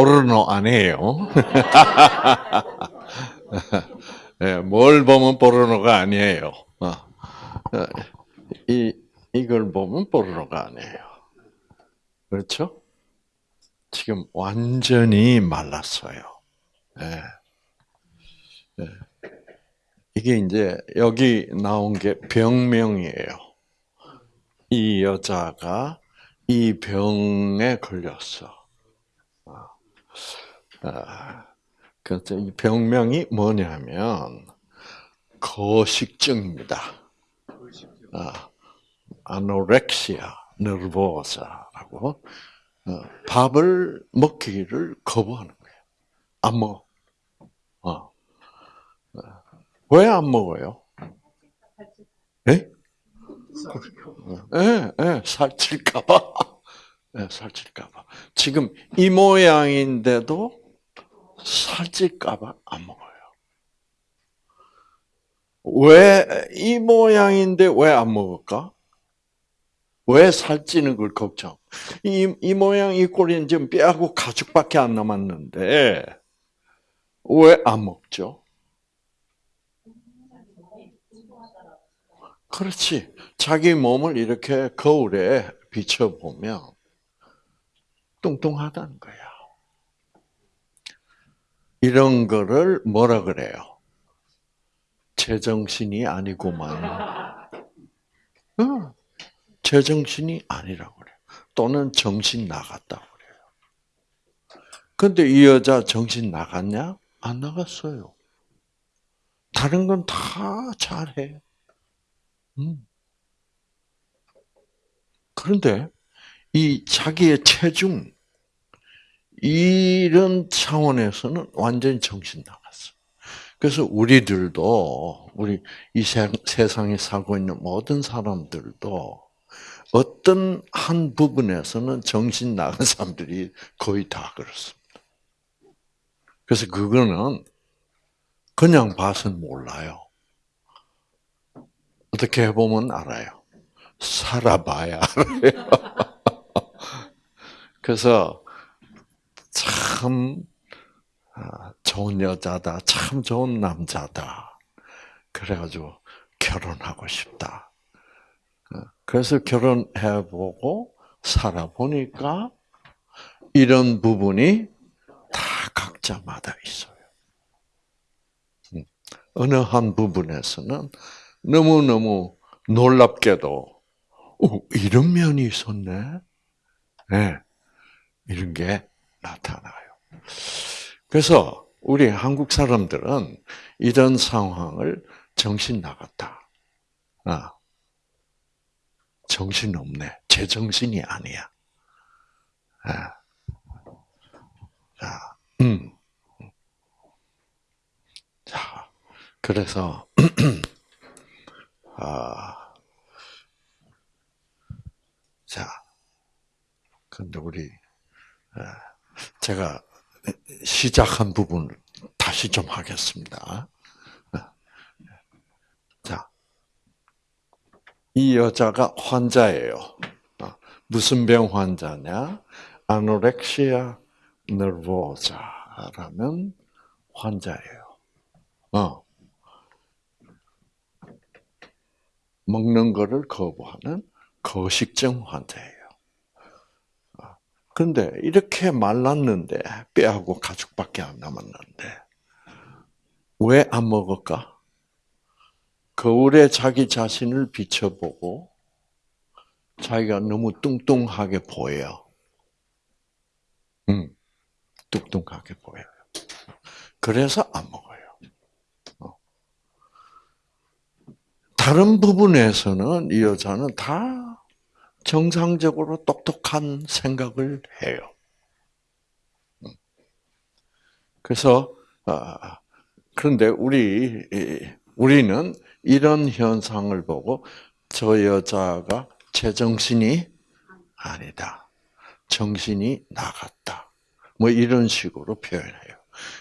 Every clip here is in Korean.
포르노 아니에요. 네, 뭘 보면 포르노가 아니에요. 어. 어, 이 이걸 보면 포르노가 아니에요. 그렇죠? 지금 완전히 말랐어요. 네. 네. 이게 이제 여기 나온 게 병명이에요. 이 여자가 이 병에 걸렸어. 아, 그래서 이 병명이 뭐냐면 거식증입니다. 아, 아노렉시아 너르보사라고 어, 밥을 먹기를 거부하는 거예요. 안 먹어. 어. 왜 안 먹어요? 예? 예, 예, 살찔까봐. 예, 살찔까봐. 지금 이 모양인데도 살찔까봐 안 먹어요. 왜 이 모양인데 왜 안 먹을까? 왜 살찌는 걸 걱정? 이, 이 모양, 이 꼴이 지금 뼈하고 가죽밖에 안 남았는데, 왜 안 먹죠? 그렇지. 자기 몸을 이렇게 거울에 비춰보면 뚱뚱하다는 거야. 이런 거를 뭐라 그래요? 제정신이 아니구만. 어, 제정신이 아니라고 그래요. 또는 정신 나갔다고 그래요. 근데 이 여자 정신 나갔냐? 안 나갔어요. 다른 건 다 잘해. 음. 그런데 이 자기의 체중 이런 차원에서는 완전히 정신 나갔어. 그래서 우리들도 우리 이 세상에 살고 있는 모든 사람들도 어떤 한 부분에서는 정신 나간 사람들이 거의 다 그렇습니다. 그래서 그거는 그냥 봐서는 몰라요. 어떻게 해보면 알아요. 살아봐야 알아요. 그래서 참 아, 좋은 여자다, 참 좋은 남자다. 그래가지고 결혼하고 싶다. 어, 그래서 결혼해보고 살아보니까 이런 부분이 다 각자마다 있어요. 음, 어느 한 부분에서는 너무너무 놀랍게도 이런 면이 있었네. 네. 이런 게 나타나요. 그래서 우리 한국 사람들은 이런 상황을 정신 나갔다. 아, 정신 없네. 제 정신이 아니야. 아, 자, 음. 자, 그래서, 아, 자, 근데 우리, 아, 제가 시작한 부분을 다시 좀 하겠습니다. 자, 이 여자가 환자예요. 무슨 병 환자냐? 아노렉시아 너보자라는 환자예요. 어. 먹는 거를 거부하는 거식증 환자예요. 그런데 이렇게 말랐는데 뼈하고 가죽밖에 안 남았는데 왜 안 먹을까? 거울에 자기 자신을 비춰보고 자기가 너무 뚱뚱하게 보여. 응, 뚱뚱하게 보여요. 그래서 안 먹어요. 어. 다른 부분에서는 이 여자는 다 정상적으로 똑똑한 생각을 해요. 그래서 아, 그런데 우리 우리는 이런 현상을 보고 저 여자가 제정신이 아니다. 정신이 나갔다. 뭐 이런 식으로 표현해요.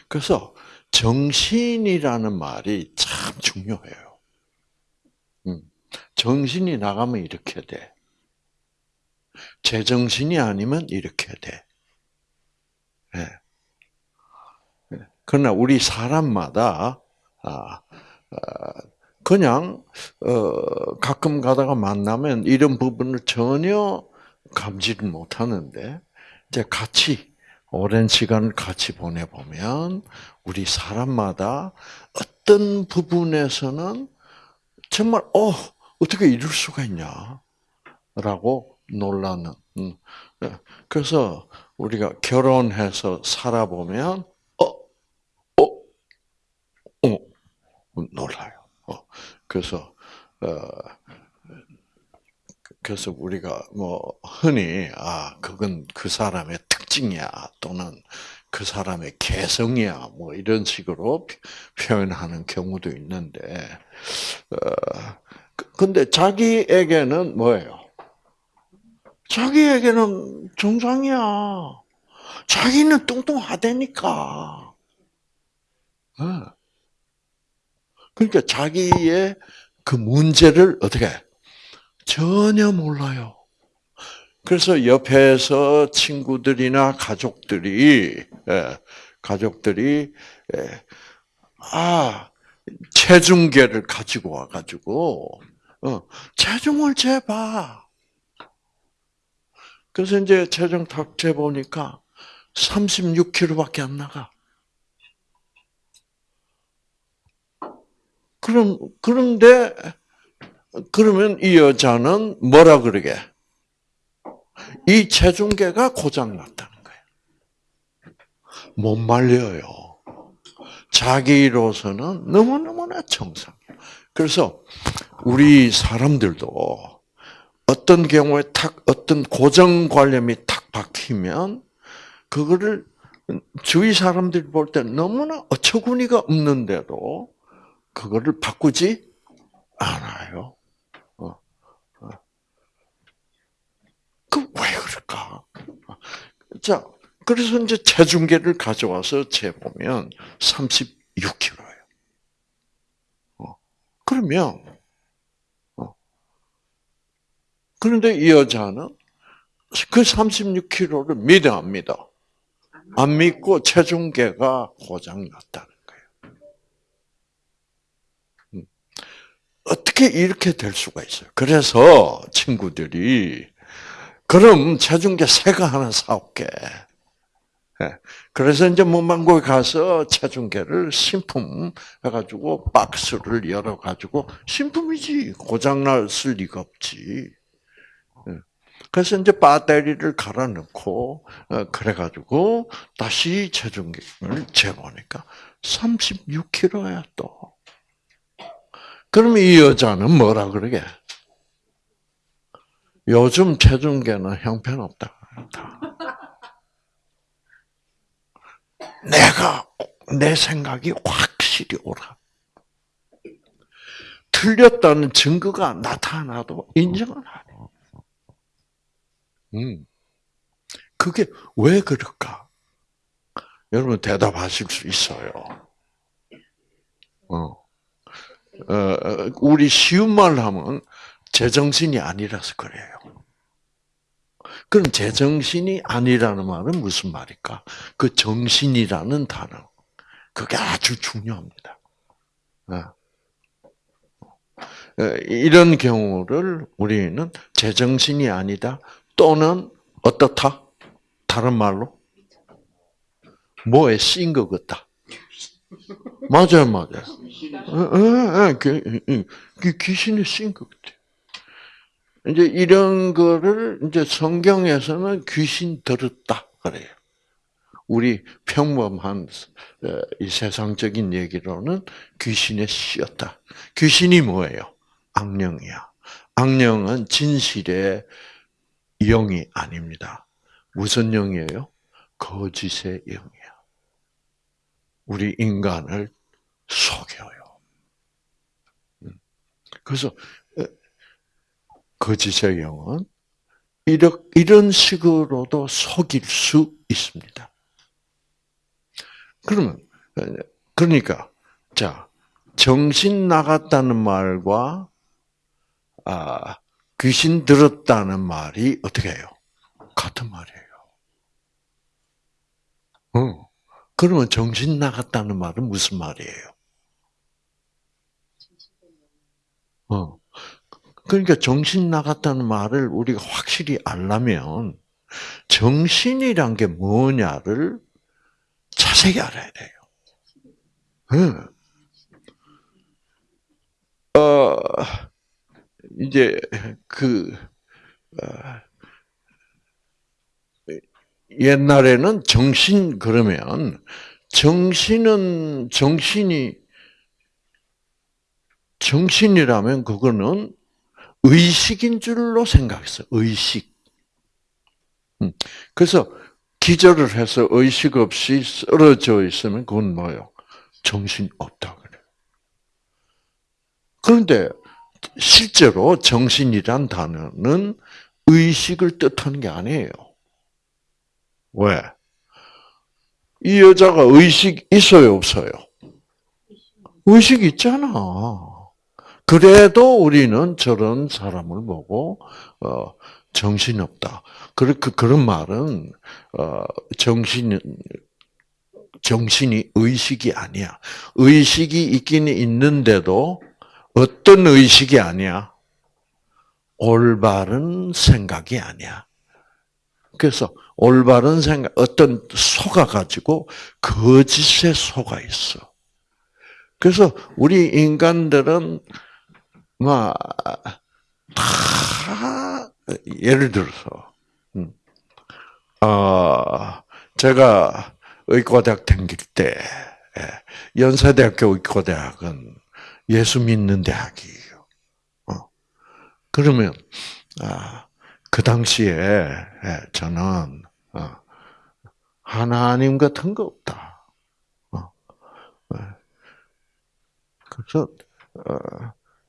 그래서 정신이라는 말이 참 중요해요. 음, 정신이 나가면 이렇게 돼. 제정신이 아니면 이렇게 돼. 네. 그러나 우리 사람마다 아, 그냥 어, 가끔 가다가 만나면 이런 부분을 전혀 감지를 못하는데 이제 같이 오랜 시간을 같이 보내보면 우리 사람마다 어떤 부분에서는 정말 어 어떻게 이럴 수가 있냐라고 놀라는. 음. 네. 그래서 우리가 결혼해서 살아보면 어, 어, 어, 놀라요. 어. 그래서 어, 그래서 우리가 뭐 흔히 아 그건 그 사람의 특징이야 또는 그 사람의 개성이야 뭐 이런 식으로 표현하는 경우도 있는데 어 근데 자기에게는 뭐예요? 자기에게는 정상이야. 자기는 뚱뚱하다니까. 그러니까 자기의 그 문제를 어떻게 전혀 몰라요. 그래서 옆에서 친구들이나 가족들이 예, 가족들이 예, 아 체중계를 가지고 와가지고 어, 체중을 재봐. 그래서 이제 체중 탁 재보니까 36kg밖에 안 나가. 그럼 그런데 그러면 이 여자는 뭐라 그러게? 이 체중계가 고장 났다는 거예요. 못 말려요. 자기로서는 너무너무나 정상이에요. 그래서 우리 사람들도 어떤 경우에 탁 어떤 고정관념이 탁 박히면 그거를 주위 사람들이 볼 때 너무나 어처구니가 없는데도 그거를 바꾸지 않아요. 그왜 그럴까? 자, 그래서 이제 체중계를 가져와서 재보면 36kg예요. 어, 그러면, 어, 그런데 이 여자는 그 36kg를 믿어 안 믿어? 안 믿고 체중계가 고장났다는 거예요. 음. 어떻게 이렇게 될 수가 있어요? 그래서 친구들이 그럼 체중계 새거 하나 사올게. 예. 그래서 이제 문방구에 가서 체중계를 신품 해가지고 박스를 열어가지고 신품이지 고장났을 리가 없지. 예. 그래서 이제 배터리를 갈아 넣고 어, 그래 가지고 다시 체중계를 재보니까 36kg야 또. 그럼 이 여자는 뭐라 그러게? 요즘 체중계는 형편없다. 내가 내 생각이 확실히 옳아. 틀렸다는 증거가 나타나도 인정을 안 해. 음. 그게 왜 그럴까? 여러분 대답하실 수 있어요. 어. 어, 어 우리 쉬운 말로 하면 제정신이 아니라서 그래요. 그럼 제정신이 아니라는 말은 무슨 말일까? 그 정신이라는 단어. 그게 아주 중요합니다. 네. 이런 경우를 우리는 제정신이 아니다 또는 어떻다? 다른 말로 뭐에 씌인 것 같다. 맞아요, 맞아요. 귀신에 씌인 것 같아. 이제 이런 거를 이제 성경에서는 귀신 들었다 그래요. 우리 평범한 어, 이 세상적인 얘기로는 귀신에 씌었다. 귀신이 뭐예요? 악령이야. 악령은 진실의 영이 아닙니다. 무슨 영이에요? 거짓의 영이야. 우리 인간을 속여요. 음. 그래서 거짓의 영은 이런 식으로도 속일 수 있습니다. 그러면 그러니까 자 정신 나갔다는 말과 아, 귀신 들었다는 말이 어떻게 해요? 같은 말이에요. 어. 그러면 정신 나갔다는 말은 무슨 말이에요? 어. 그러니까 정신 나갔다는 말을 우리가 확실히 알려면 정신이란 게 뭐냐를 자세히 알아야 돼요. 응. 어, 이제 그 어, 옛날에는 정신 그러면 정신은 정신이 정신이라면 그거는 의식인 줄로 생각했어. 의식. 음. 그래서 기절을 해서 의식 없이 쓰러져 있으면 그건 뭐요? 정신 없다 그래. 그런데 실제로 정신이란 단어는 의식을 뜻하는 게 아니에요. 왜? 이 여자가 의식 있어요, 없어요? 의식 있잖아. 그래도 우리는 저런 사람을 보고 어, 정신 없다. 그렇게 그런 말은 어, 정신 정신이 의식이 아니야. 의식이 있기는 있는데도 어떤 의식이 아니야? 올바른 생각이 아니야. 그래서 올바른 생각, 어떤 속아 가지고 거짓에 속아 있어. 그래서 우리 인간들은 막다 예를 들어서 음, 어, 제가 의과대학 다닐 때 예, 연세대학교 의과대학은 예수 믿는 대학이에요. 어. 그러면 아, 그 당시에 예, 저는 어, 하나님 같은 거 없다. 어. 예. 그래서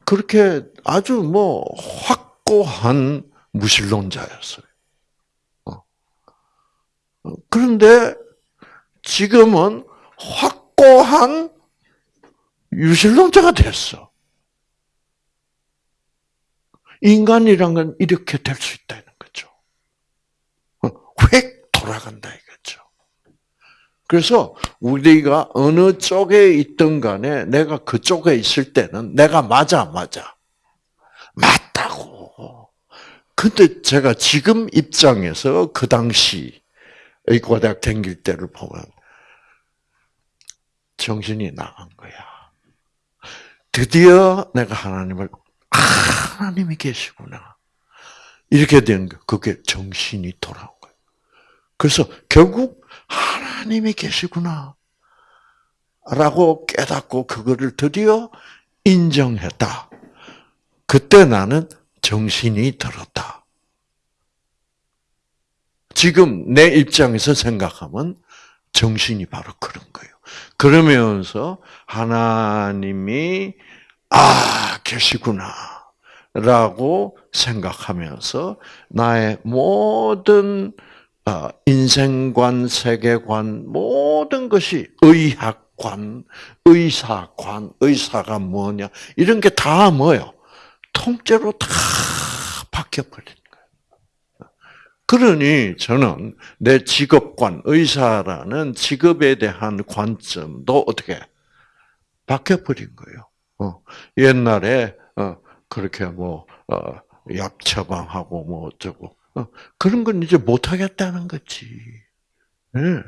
그렇게 아주 뭐 확고한 무신론자였어요. 그런데 지금은 확고한 유신론자가 됐어. 인간이란 건 이렇게 될 수 있다는 거죠. 획 돌아간다 이거죠. 그래서 우리가 어느 쪽에 있든 간에 내가 그쪽에 있을 때는 내가 맞아, 맞아. 맞다고. 근데 제가 지금 입장에서 그 당시 의과대학 다닐 때를 보면 정신이 나간 거야. 드디어 내가 하나님을 아, 하나님이 계시구나. 이렇게 된 거, 그게 정신이 돌아온 거예요. 그래서 결국 하나님이 계시구나. 라고 깨닫고 그거를 드디어 인정했다. 그때 나는 정신이 들었다. 지금 내 입장에서 생각하면 정신이 바로 그런 거예요. 그러면서 하나님이 아 계시구나 라고 생각하면서 나의 모든 어, 인생관, 세계관 모든 것이 의학관, 의사관, 의사가 뭐냐 이런 게 다 뭐요? 통째로 다 바뀌어버린 그러니 저는 내 직업관, 의사라는 직업에 대한 관점도 어떻게 바뀌어버린 거예요. 어, 옛날에 어, 그렇게 뭐 어, 약 처방하고 뭐 어쩌고 어, 그런 건 이제 못 하겠다는 거지. 네.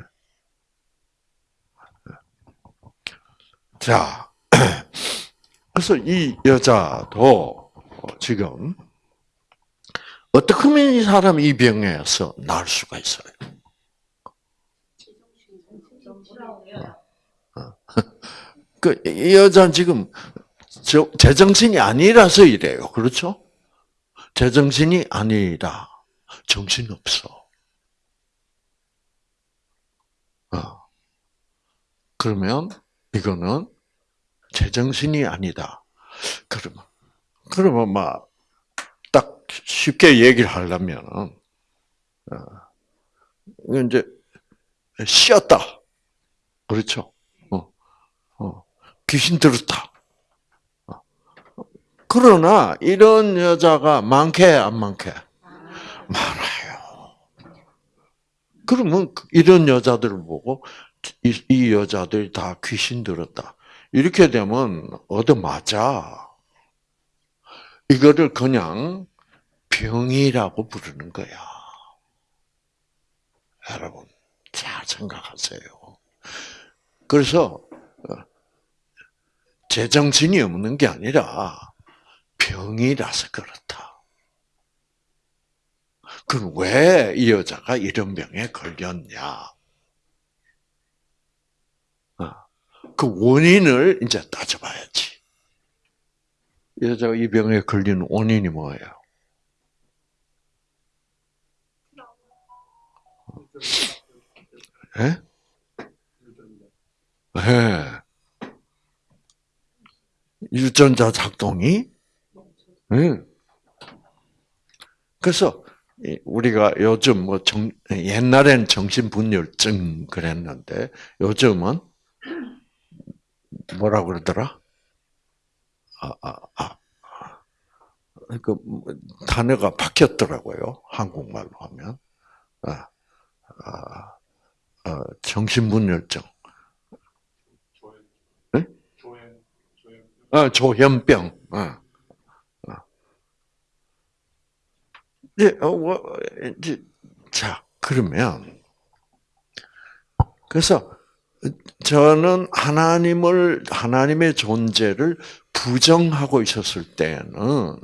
자, 그래서 이 여자도 지금 어떻게 하면 이 사람이 이 병에서 나을 수가 있어요? 그, 이 여자는 지금, 제정신이 아니라서 이래요. 그렇죠? 제정신이 아니라, 정신 없어. 어. 그러면, 이거는, 제정신이 아니다. 그러면, 그러면 막, 쉽게 얘기를 하려면 어, 이제 쉬었다. 그렇죠? 어, 어, 귀신 들었다. 어. 그러나 이런 여자가 많게 안 많게 많아요. 그러면 이런 여자들을 보고 이, 이 여자들이 다 귀신 들었다. 이렇게 되면 얻어 맞아. 이거를 그냥 병이라고 부르는 거야. 여러분, 잘 생각하세요. 그래서, 어, 제정신이 없는 게 아니라 병이라서 그렇다. 그럼 왜 이 여자가 이런 병에 걸렸냐? 어, 그 원인을 이제 따져봐야지. 여자가 이 병에 걸리는 원인이 뭐예요? 예? 예. 유전자 작동이? 예. 그래서 우리가 요즘 뭐 정, 옛날엔 정신분열증 그랬는데 요즘은 뭐라 그러더라? 아, 아, 아. 그 단어가 바뀌었더라고요. 한국말로 하면. 아, 정신분열증. 네? 아, 조현병. 아, 아. 이제, 어, 뭐, 이제, 자, 그러면, 그래서, 저는 하나님을, 하나님의 존재를 부정하고 있었을 때는,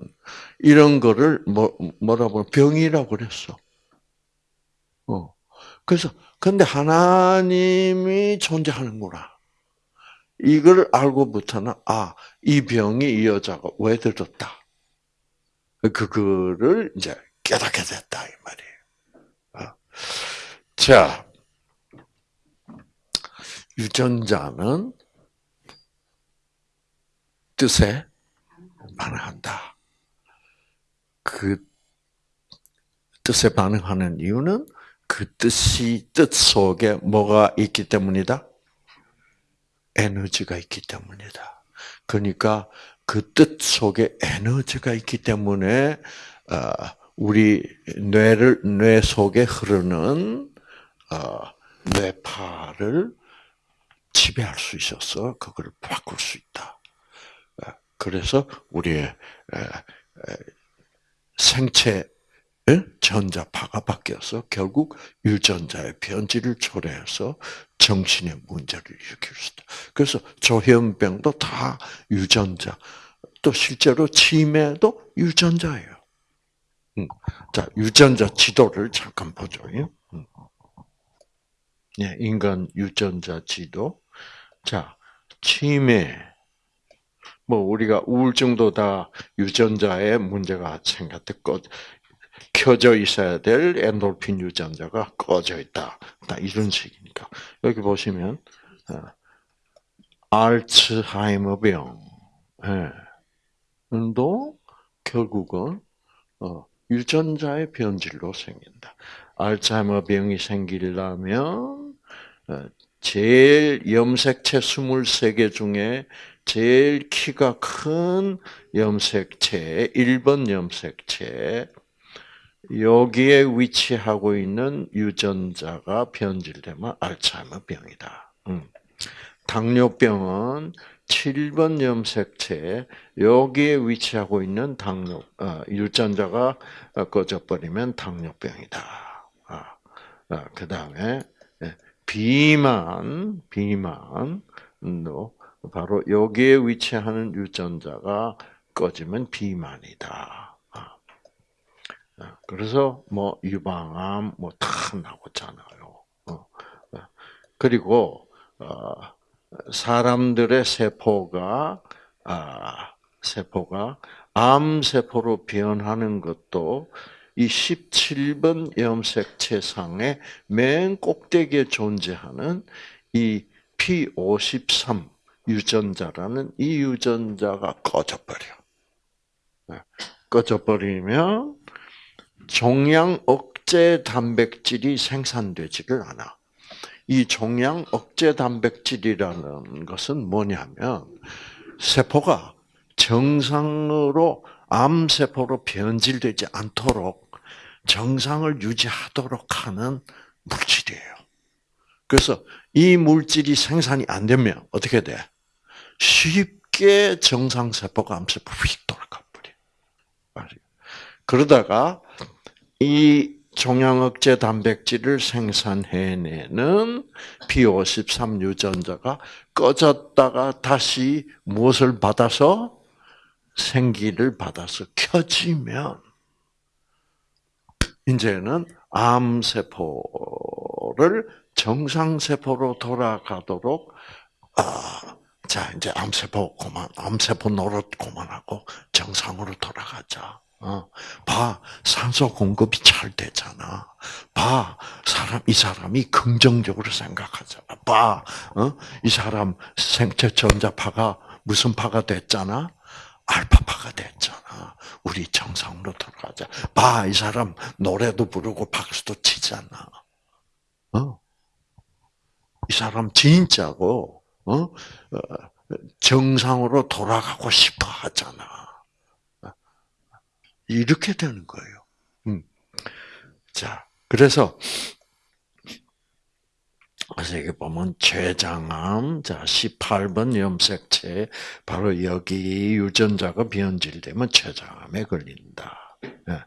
이런 거를, 뭐, 뭐라고, 병이라고 그랬어. 어. 그래서 근데 하나님이 존재하는구나. 이걸 알고부터는 아, 이 병이 이 여자가 왜 들었다. 그거를 이제 깨닫게 됐다 이 말이에요. 어. 자, 유전자는 뜻에 반응한다. 그 뜻에 반응하는 이유는 그 뜻이 뜻 속에 뭐가 있기 때문이다? 에너지가 있기 때문이다. 그러니까 그 뜻 속에 에너지가 있기 때문에 어, 우리 뇌를 뇌 속에 흐르는 어, 뇌파를 지배할 수 있어서 그걸 바꿀 수 있다. 어, 그래서 우리의 생체 전자파가 바뀌어서 결국 유전자의 변질을 초래해서 정신의 문제를 일으킬 수 있다. 그래서 조현병도 다 유전자, 또 실제로 치매도 유전자예요. 음. 자, 유전자 지도를 잠깐 보죠. 음. 예, 인간 유전자 지도. 자, 치매. 뭐 우리가 우울증도 다 유전자에 문제가 생겼대. 켜져 있어야 될 엔돌핀 유전자가 꺼져 있다. 이런 식이니까. 여기 보시면, 어, 알츠하이머 병, 도 결국은 어, 유전자의 변질로 생긴다. 알츠하이머 병이 생기려면 어, 제일 염색체 23개 중에 제일 키가 큰 염색체, 1번 염색체, 여기에 위치하고 있는 유전자가 변질되면 알츠하이머 병이다. 음. 당뇨병은 7번 염색체 여기에 위치하고 있는 당뇨 어, 유전자가 꺼져버리면 당뇨병이다. 아, 아, 그 다음에 예, 비만 비만도 바로 여기에 위치하는 유전자가 꺼지면 비만이다. 어, 그래서 뭐 유방암 뭐 다 나오잖아요. 어, 어. 그리고 사람들의 세포가 아, 세포가 암 세포로 변하는 것도 이 17번 염색체상의 맨 꼭대기에 존재하는 이 P53 유전자라는 이 유전자가 꺼져버려. 꺼져버리면 종양 억제 단백질이 생산되지를 않아. 이 종양 억제 단백질이라는 것은 뭐냐면 세포가 정상으로 암세포로 변질되지 않도록 정상을 유지하도록 하는 물질이에요. 그래서 이 물질이 생산이 안 되면 어떻게 돼? 쉽게 정상세포가 암세포 휙 돌아가 버려. 그러다가 이 종양억제 단백질을 생산해내는 P53 유전자가 꺼졌다가 다시 무엇을 받아서 생기를 받아서 켜지면 이제는 암세포를 정상세포로 돌아가도록 아, 자 이제 암세포 그만 암세포 노릇 그만하고 정상으로 돌아가자. 어, 봐, 산소 공급이 잘 되잖아. 봐, 사람, 이 사람이 긍정적으로 생각하잖아. 봐, 어? 이 사람 생체 전자파가 무슨 파가 됐잖아? 알파파가 됐잖아. 우리 정상으로 돌아가자. 봐, 이 사람 노래도 부르고 박수도 치잖아. 어? 이 사람 진짜고, 어? 어 정상으로 돌아가고 싶어 하잖아. 이렇게 되는 거예요. 음. 자, 그래서 그래서 이게 보면 췌장암, 자 18번 염색체 바로 여기 유전자가 변질되면 췌장암에 걸린다. 네.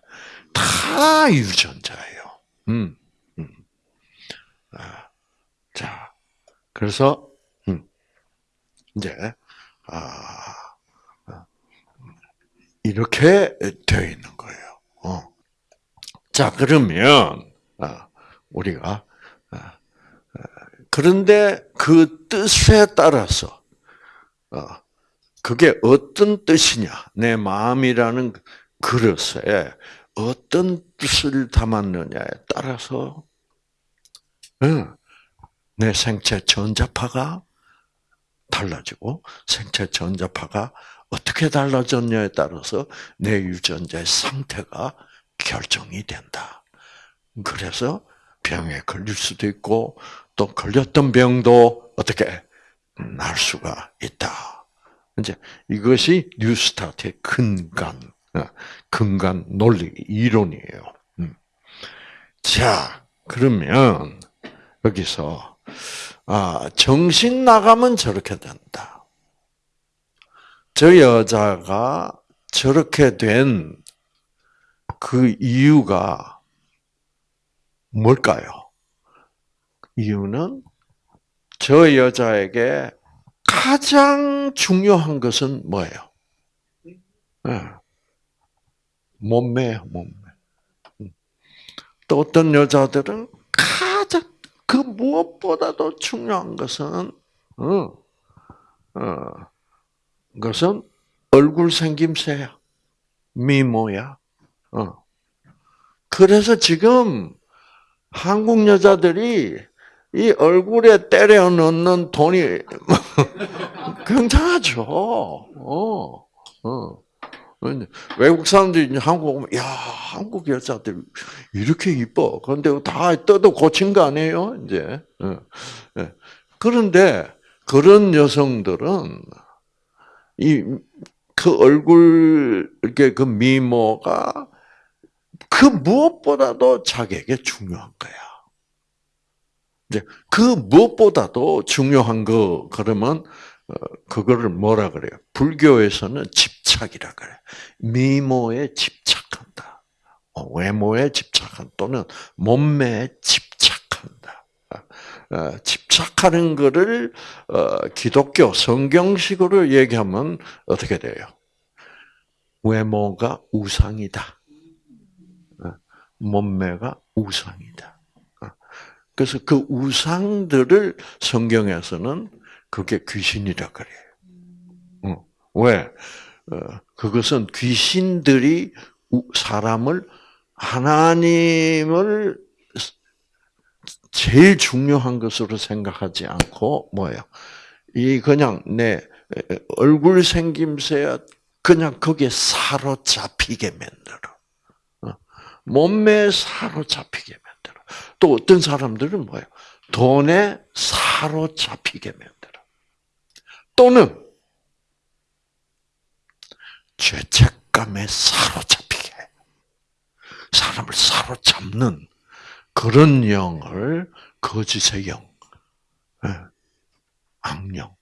다 유전자예요. 음, 음. 아, 자, 그래서 음, 이제 아. 이렇게 되어 있는 거예요. 어. 자, 그러면, 아, 우리가, 아, 그런데 그 뜻에 따라서, 어, 그게 어떤 뜻이냐, 내 마음이라는 그릇에 어떤 뜻을 담았느냐에 따라서, 내 생체 전자파가 달라지고, 생체 전자파가 어떻게 달라졌냐에 따라서 내 유전자의 상태가 결정이 된다. 그래서 병에 걸릴 수도 있고 또 걸렸던 병도 어떻게 날 수가 있다. 이제 이것이 뉴스타트의 근간, 어, 근간 논리 이론이에요. 음. 자, 그러면 여기서 아, 정신 나가면 저렇게 된다. 저 여자가 저렇게 된 그 이유가 뭘까요? 이유는 저 여자에게 가장 중요한 것은 뭐예요? 네. 몸매예요, 몸매. 음. 또 어떤 여자들은 가장 그 무엇보다도 중요한 것은 어, 어, 것은 얼굴 생김새야. 미모야. 어. 그래서 지금 한국 여자들이 이 얼굴에 때려 넣는 돈이 굉장하죠. 어, 어. 외국 사람들이 한국 오면, 야, 한국 여자들 이렇게 이뻐. 그런데 다 떠도 고친 거 아니에요, 이제. 어. 예. 그런데 그런 여성들은 이 그 얼굴 이렇게 그 미모가 그 무엇보다도 자기에게 중요한 거야. 이제 그 무엇보다도 중요한 거 그러면 어, 그거를 뭐라 그래요? 불교에서는 집착이라 그래. 미모에 집착한다. 어, 외모에 집착한 또는 몸매에. 어, 집착하는 것을 어, 기독교 성경식으로 얘기하면 어떻게 돼요? 외모가 우상이다. 어, 몸매가 우상이다. 그래서 그 우상들을 성경에서는 그게 귀신이라 그래요. 왜? 그것은 귀신들이 사람을 하나님을 제일 중요한 것으로 생각하지 않고 뭐예요? 이 그냥 내 얼굴 생김새야 그냥 거기에 사로잡히게 만들어. 어? 몸매에 사로잡히게 만들어. 또 어떤 사람들은 뭐예요? 돈에 사로잡히게 만들어. 또는 죄책감에 사로잡히게 사람을 사로잡는 그런 영을 거짓의 영, 예, 악령이라고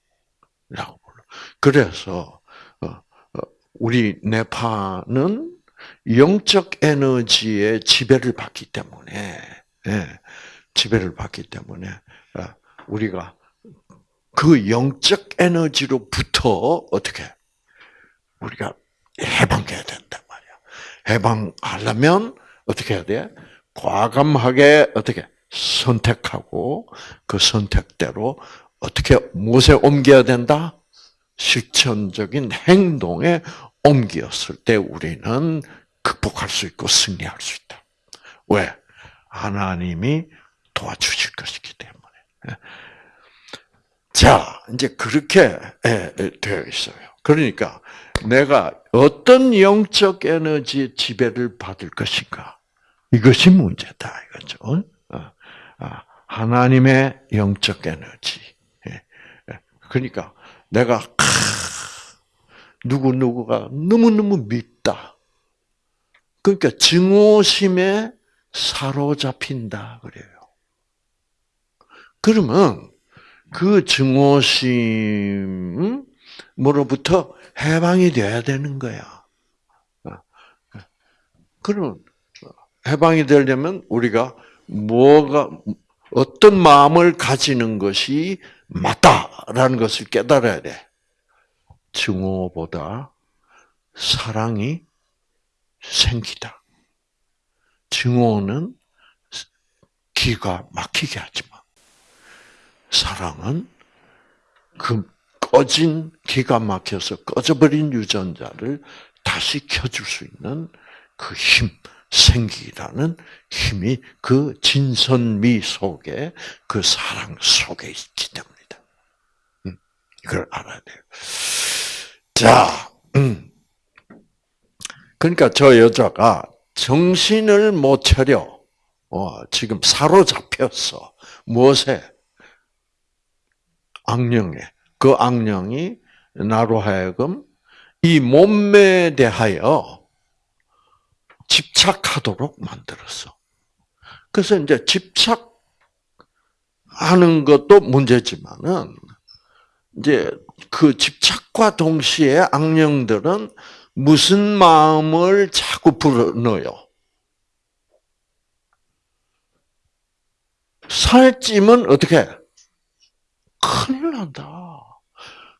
불러. 그래서 어, 어, 우리 네파는 영적 에너지의 지배를 받기 때문에 예, 지배를 받기 때문에 어, 우리가 그 영적 에너지로부터 어떻게 우리가 해방해야 된단 말이야. 해방하려면 어떻게 해야 돼? 과감하게 어떻게 선택하고 그 선택대로 어떻게 무엇에 옮겨야 된다? 실천적인 행동에 옮겼을 때 우리는 극복할 수 있고 승리할 수 있다. 왜? 하나님이 도와주실 것이기 때문에. 자, 이제 그렇게 되어 있어요. 그러니까 내가 어떤 영적 에너지의 지배를 받을 것인가? 이것이 문제다, 이거죠. 어, 아, 하나님의 영적 에너지. 예, 예. 그러니까 내가 누구 누구가 너무 너무 밉다. 그러니까 증오심에 사로잡힌다 그래요. 그러면 그 증오심으로부터 해방이 돼야 되는 거야. 어. 그럼 해방이 되려면 우리가 뭐가 어떤 마음을 가지는 것이 맞다라는 것을 깨달아야 돼. 증오보다 사랑이 생기다. 증오는 기가 막히게 하지만 사랑은 그 꺼진 기가 막혀서 꺼져버린 유전자를 다시 켜줄 수 있는 그 힘, 생기라는 힘이 그 진선미 속에 그 사랑 속에 있기 때문이다. 음, 이걸 알아야 돼요. 자, 음. 그러니까 저 여자가 정신을 못 차려. 어, 지금 사로잡혔어. 무엇에? 악령에. 그 악령이 나로 하여금 이 몸매에 대하여 집착하도록 만들었어. 그래서 이제 집착하는 것도 문제지만은 이제 그 집착과 동시에 악령들은 무슨 마음을 자꾸 불어넣어요? 살찌면 어떻게? 큰일 난다.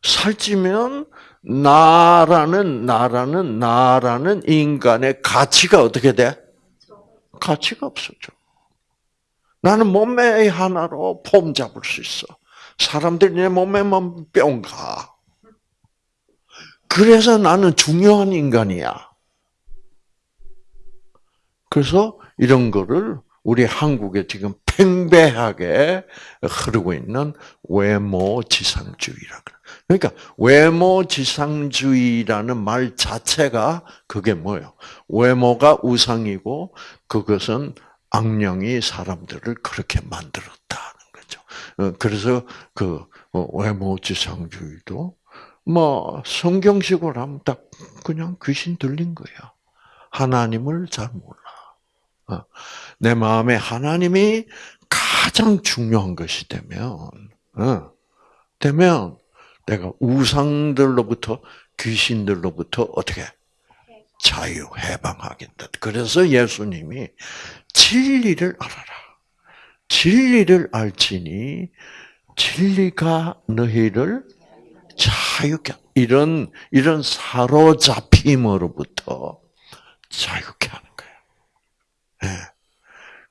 살찌면 나라는 나라는 나라는 인간의 가치가 어떻게 돼? 가치가 없어져. 나는 몸매 하나로 폼 잡을 수 있어. 사람들이 내 몸에만 뿅 가. 그래서 나는 중요한 인간이야. 그래서 이런 거를 우리 한국에 지금 팽배하게 흐르고 있는 외모 지상주의라 그래. 그러니까 외모 지상주의라는 말 자체가 그게 뭐예요? 외모가 우상이고 그것은 악령이 사람들을 그렇게 만들었다는 거죠. 어, 그래서 그 어, 외모 지상주의도 뭐 성경식으로 하면 딱 그냥 귀신 들린 거야. 하나님을 잘 몰라. 어, 내 마음에 하나님이 가장 중요한 것이 되면, 되면 내가 우상들로부터 귀신들로부터 어떻게 자유 해방하겠다. 그래서 예수님이 진리를 알아라. 진리를 알지니 진리가 너희를 자유케 이런 이런 사로잡힘으로부터 자유케 하는 거예요. 네.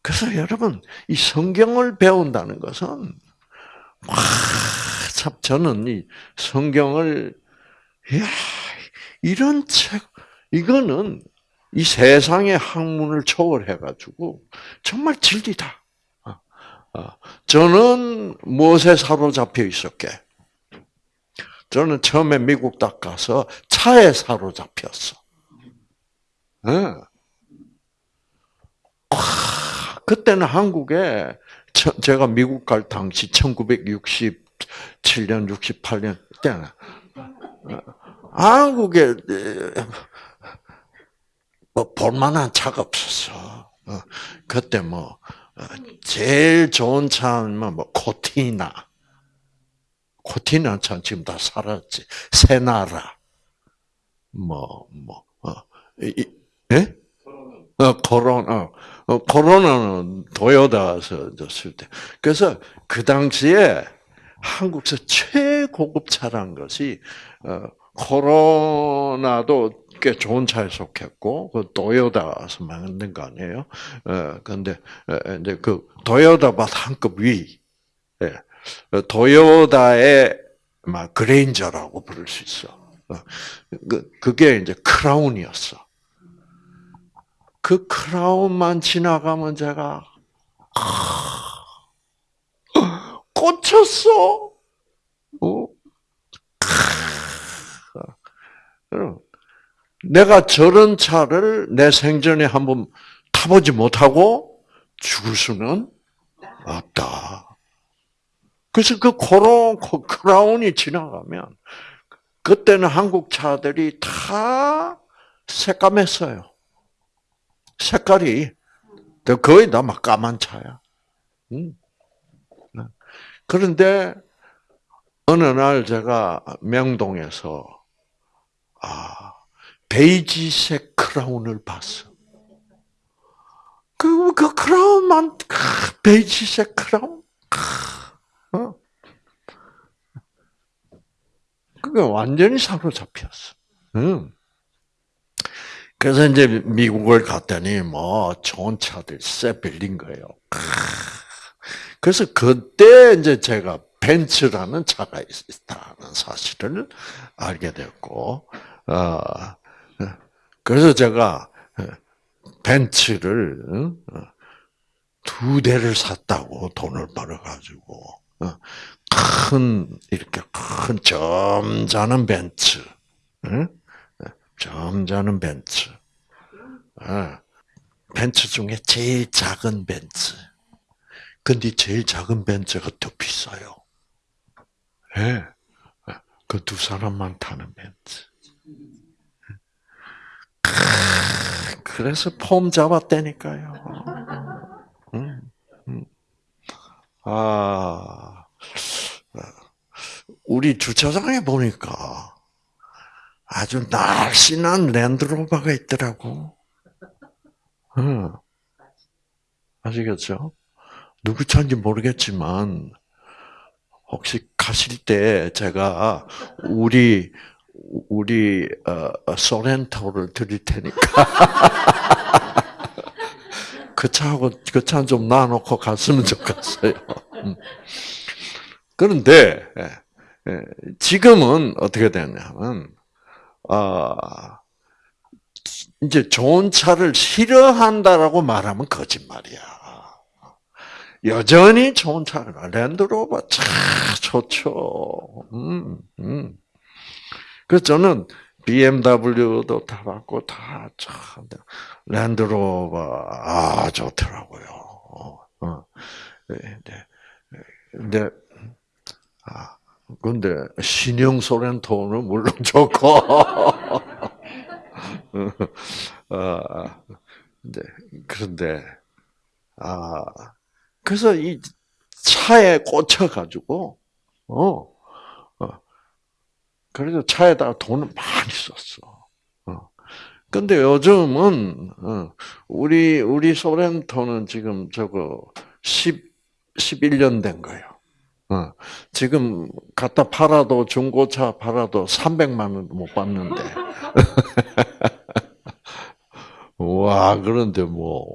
그래서 여러분 이 성경을 배운다는 것은 와, 참 저는 이 성경을 야 이런 책 이거는 이 세상의 학문을 초월해 가지고 정말 진리다. 어, 어. 저는 무엇에 사로잡혀 있었게? 저는 처음에 미국 딱 가서 차에 사로잡혔어. 네. 그때는 한국에 제가 미국 갈 당시 1960 7년, 68년 때는 한국에 뭐 볼만한 차가 없었어. 어, 그때 뭐 어, 제일 좋은 차는 뭐 코티나, 코티나는 참 지금 다 사라졌지. 세나라. 뭐, 뭐, 어, 이, 예? 어, 코로나, 어, 코로나는 도요다에서 쓸 때. 그래서 그 당시에 한국에서 최고급 차란 것이, 어, 코로나도 꽤 좋은 차에 속했고, 그 도요다에서 만든 거 아니에요? 어, 근데, 이제 그 도요다보다 한급 위, 예. 도요다의 막 그레인저라고 부를 수 있어. 그, 그게 이제 크라운이었어. 그 크라운만 지나가면 제가 꽂혔어. 어? 내가 저런 차를 내 생전에 한번 타보지 못하고 죽을 수는 없다. 그래서 그 코론, 크라운이 지나가면, 그때는 한국 차들이 다 새까맸어요. 색깔이 거의 다 막 까만 차야. 그런데 어느 날 제가 명동에서 아 베이지색 크라운을 봤어. 그, 그 크라운만 베이지색 크라운. 어? 그게 완전히 사로잡혔어. 응. 그래서 이제 미국을 갔더니 뭐 좋은 차들 쎄 빌린 거예요. 그래서 그때 이제 제가 벤츠라는 차가 있다는 사실을 알게 됐고, 어, 그래서 제가 벤츠를 어, 두 대를 샀다고 돈을 벌어가지고 어, 큰 이렇게 큰 점잖은 벤츠, 점잖은 벤츠. 아, 벤츠 중에 제일 작은 벤츠. 근데 제일 작은 벤츠가 더 비싸요. 예. 네. 그두 사람만 타는 벤츠. 그래서 폼 잡았다니까요. 음, 음. 아, 우리 주차장에 보니까 아주 날씬한 랜드로버가 있더라고. 응. 아시겠죠? 누구 차인지 모르겠지만, 혹시 가실 때 제가 우리, 우리, 어, 소렌토를 드릴 테니까. 그 차하고, 그 차는 좀 놔놓고 갔으면 좋겠어요. 음. 그런데, 예, 예, 지금은 어떻게 되냐면, 아, 이제 좋은 차를 싫어한다라고 말하면 거짓말이야. 여전히 좋은 차를 랜드로버 차 좋죠. 음, 음. 그래서 저는 BMW도 타봤고 다 참, 랜드로버 아 좋더라고요. 어, 어. 네, 네. 근데 아 근데 신형 소렌토는 물론 좋고, 아, 네, 그런데 아 그래서 이 차에 꽂혀가지고 어, 어 그래서 차에다가 돈을 많이 썼어. 어. 근데 요즘은 어, 우리 우리 소렌토는 지금 저거 10 11년 된 거예요. 어, 지금 갖다 팔아도 중고차 팔아도 300만 원못 받는데. 와 그런데 뭐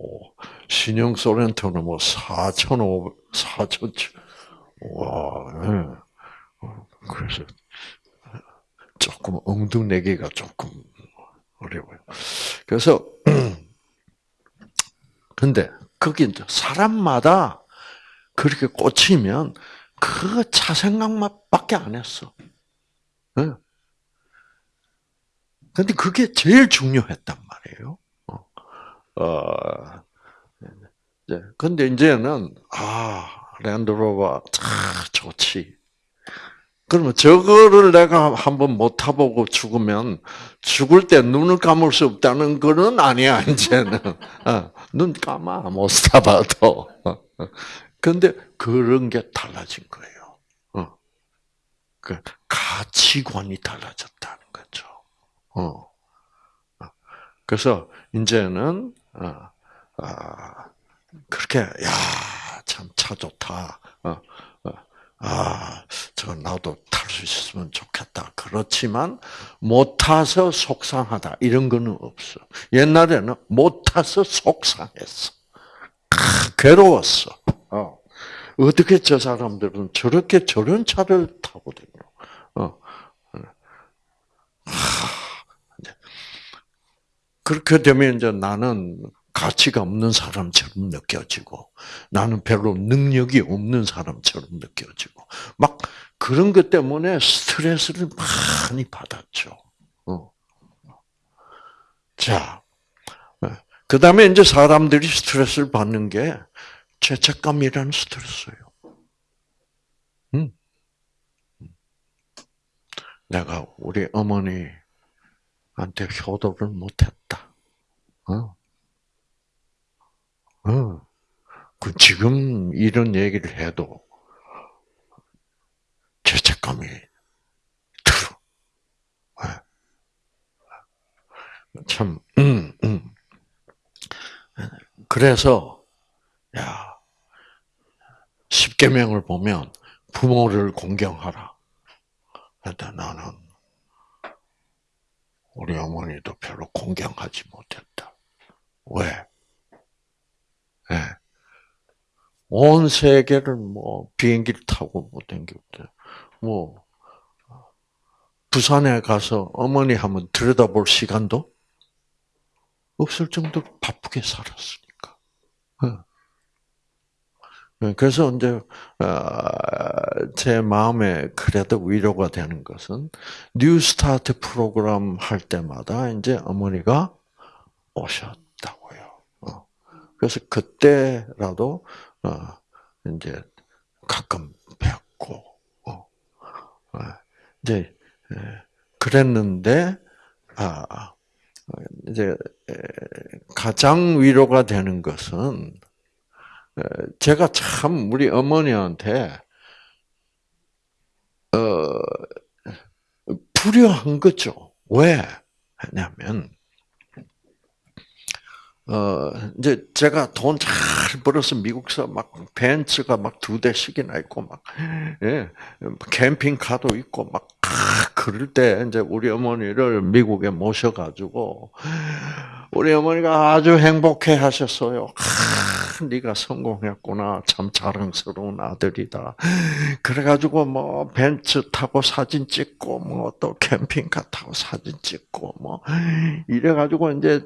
신형 소렌토는 뭐 4,500, 4천 와 네. 그래서 조금 엉뚱내기가 조금 어려워요. 그래서 근데 거기 사람마다 그렇게 꽂히면 그 차 생각밖에 안 했어. 응. 근데 그게 제일 중요했단 말이에요. 어, 어 이제 근데 이제는 아 랜드로버 참 좋지. 그러면 저거를 내가 한번 못 타보고 죽으면 죽을 때 눈을 감을 수 없다는 거는 아니야 이제는 어, 눈 감아 못 타봐도. 어, 어. 근데 그런 게 달라진 거예요. 어. 그 가치관이 달라졌다는 거죠. 어. 그래서 이제는 어, 아, 그렇게 야 참 차 좋다. 어, 어, 아, 저 나도 탈 수 있으면 좋겠다. 그렇지만 못 타서 속상하다 이런 거는 없어. 옛날에는 못 타서 속상했어. 괴로웠어. 어. 어떻게 저 사람들은 저렇게 저런 차를 타거든요. 어. 그렇게 되면 이제 나는 가치가 없는 사람처럼 느껴지고 나는 별로 능력이 없는 사람처럼 느껴지고 막 그런 것 때문에 스트레스를 많이 받았죠. 어. 자, 그 다음에 이제 사람들이 스트레스를 받는 게 죄책감이라는 스트레스예요. 음. 내가 우리 어머니한테 효도를 못했다. 어. 어. 그 지금 이런 얘기를 해도 죄책감이 들어. 네. 참, 음, 음. 그래서, 야, 십계명을 보면 부모를 공경하라. 근데 나는 우리 어머니도 별로 공경하지 못했다. 왜? 네. 온 세계를 뭐 비행기를 타고 못 댕겼대. 뭐 부산에 가서 어머니 한번 들여다볼 시간도 없을 정도로 바쁘게 살았으니까. 네, 그래서 이제 아, 제 마음에 그래도 위로가 되는 것은 뉴스타트 프로그램 할 때마다 이제 어머니가. 어. 그래서 그때라도 어, 이제 가끔 뵙고 어. 이제 그랬는데 아 이제 가장 위로가 되는 것은 제가 참 우리 어머니한테 어 불효한 거죠. 왜? 왜냐면 어 이제 제가 돈 잘 벌어서 미국서 막 벤츠가 막 두 대씩이나 있고 막 예, 캠핑카도 있고 막 그럴 때 이제 우리 어머니를 미국에 모셔가지고 우리 어머니가 아주 행복해 하셨어요. 아, 네가 성공했구나. 참 자랑스러운 아들이다. 그래가지고 뭐 벤츠 타고 사진 찍고 뭐 또 캠핑카 타고 사진 찍고 뭐 이래가지고 이제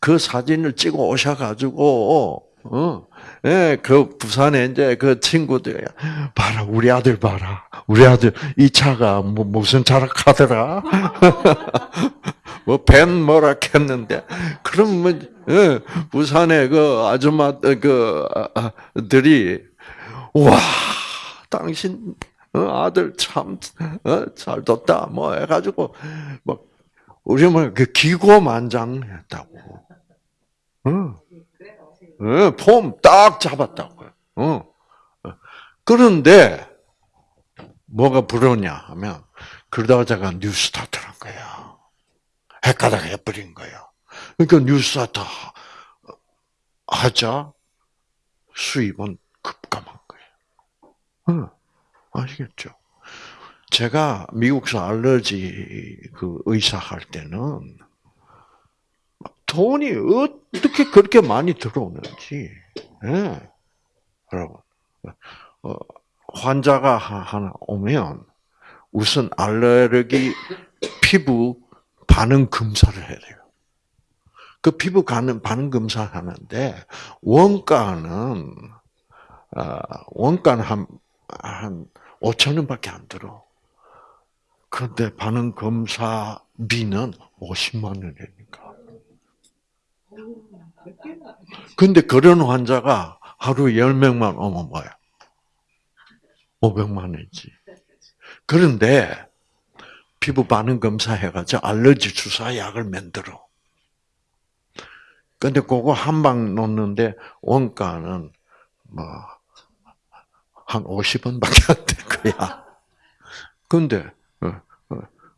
그 사진을 찍어 오셔가지고 어, 예, 그 부산에 이제 그 친구들 봐라 우리 아들 봐라 우리 아들 이 차가 뭐 무슨 차라 카더라 뭐 벤 뭐라 했는데 그럼 뭐 예, 부산에 그 아줌마 그들이 와 당신 어, 아들 참잘 어, 뒀다 뭐 해가지고 막 우리 뭐그 기고만장했다고. 응. 어, 폼딱 잡았다고요. 어. 그런데 뭐가 불었냐 하면 그러다가 제가 뉴스타트를 한 거야. 헷가닥 해버린 거야. 그러니까 뉴스타트 하자 수입은 급감한 거예요. 어, 아시겠죠? 제가 미국서 알러지 그 의사 할 때는 돈이 어떻게 그렇게 많이 들어오는지, 예. 여러분. 어, 환자가 하나 오면 우선 알레르기 피부 반응 검사를 해야 돼요. 그 피부 반응, 반응 검사 하는데, 원가는, 어, 원가는 한, 한 5천 원밖에 안 들어. 그런데 반응 검사비는 50만 원이니까. 근데 그런 환자가 하루 10명만 오면 뭐야? 500만 원이지. 그런데 피부 반응 검사해가지고 알러지 주사 약을 만들어. 근데 그거 한 방 놓는데 원가는 뭐 한 50원 밖에 안 될 거야. 근데 어,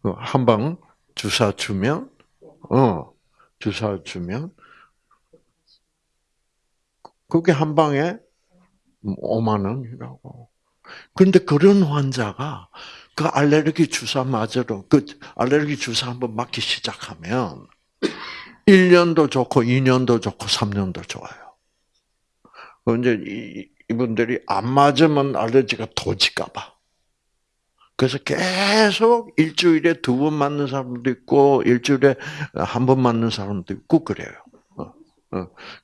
어, 한방 주사 주면 어 주사 주면 그게 한 방에 5만 원이라고. 그런데 그런 환자가 그 알레르기 주사 맞으러 그 알레르기 주사 한번 맞기 시작하면 1년도 좋고 2년도 좋고 3년도 좋아요. 이제 이분들이 안 맞으면 알레르기가 도질까 봐. 그래서 계속 일주일에 두 번 맞는 사람도 있고 일주일에 한 번 맞는 사람도 있고 그래요.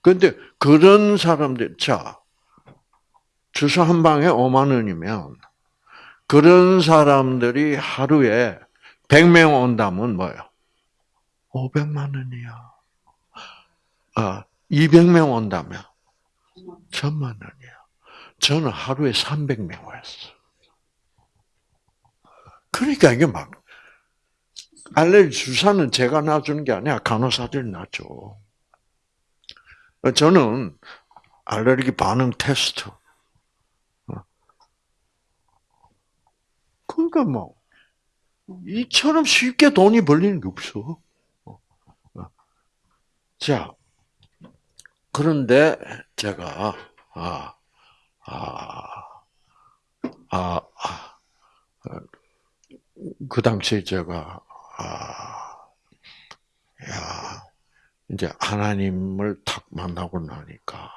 그런데 어, 어. 그런 사람들 자 주사 한 방에 5만 원이면 그런 사람들이 하루에 100명 온다면 뭐예요? 500만 원이야. 아, 200명 온다면 천만 원이야. 저는 하루에 300명 왔어. 그러니까 이게 막 알레르기 주사는 제가 놔주는 게 아니라 간호사들이 놔줘. 저는 알레르기 반응 테스트 그러니까 뭐 이처럼 쉽게 돈이 벌리는 게 없어. 자, 그런데 제가 아, 아, 아, 아, 그 당시에 제가 아, 야, 이제 하나님을 탁 만나고 나니까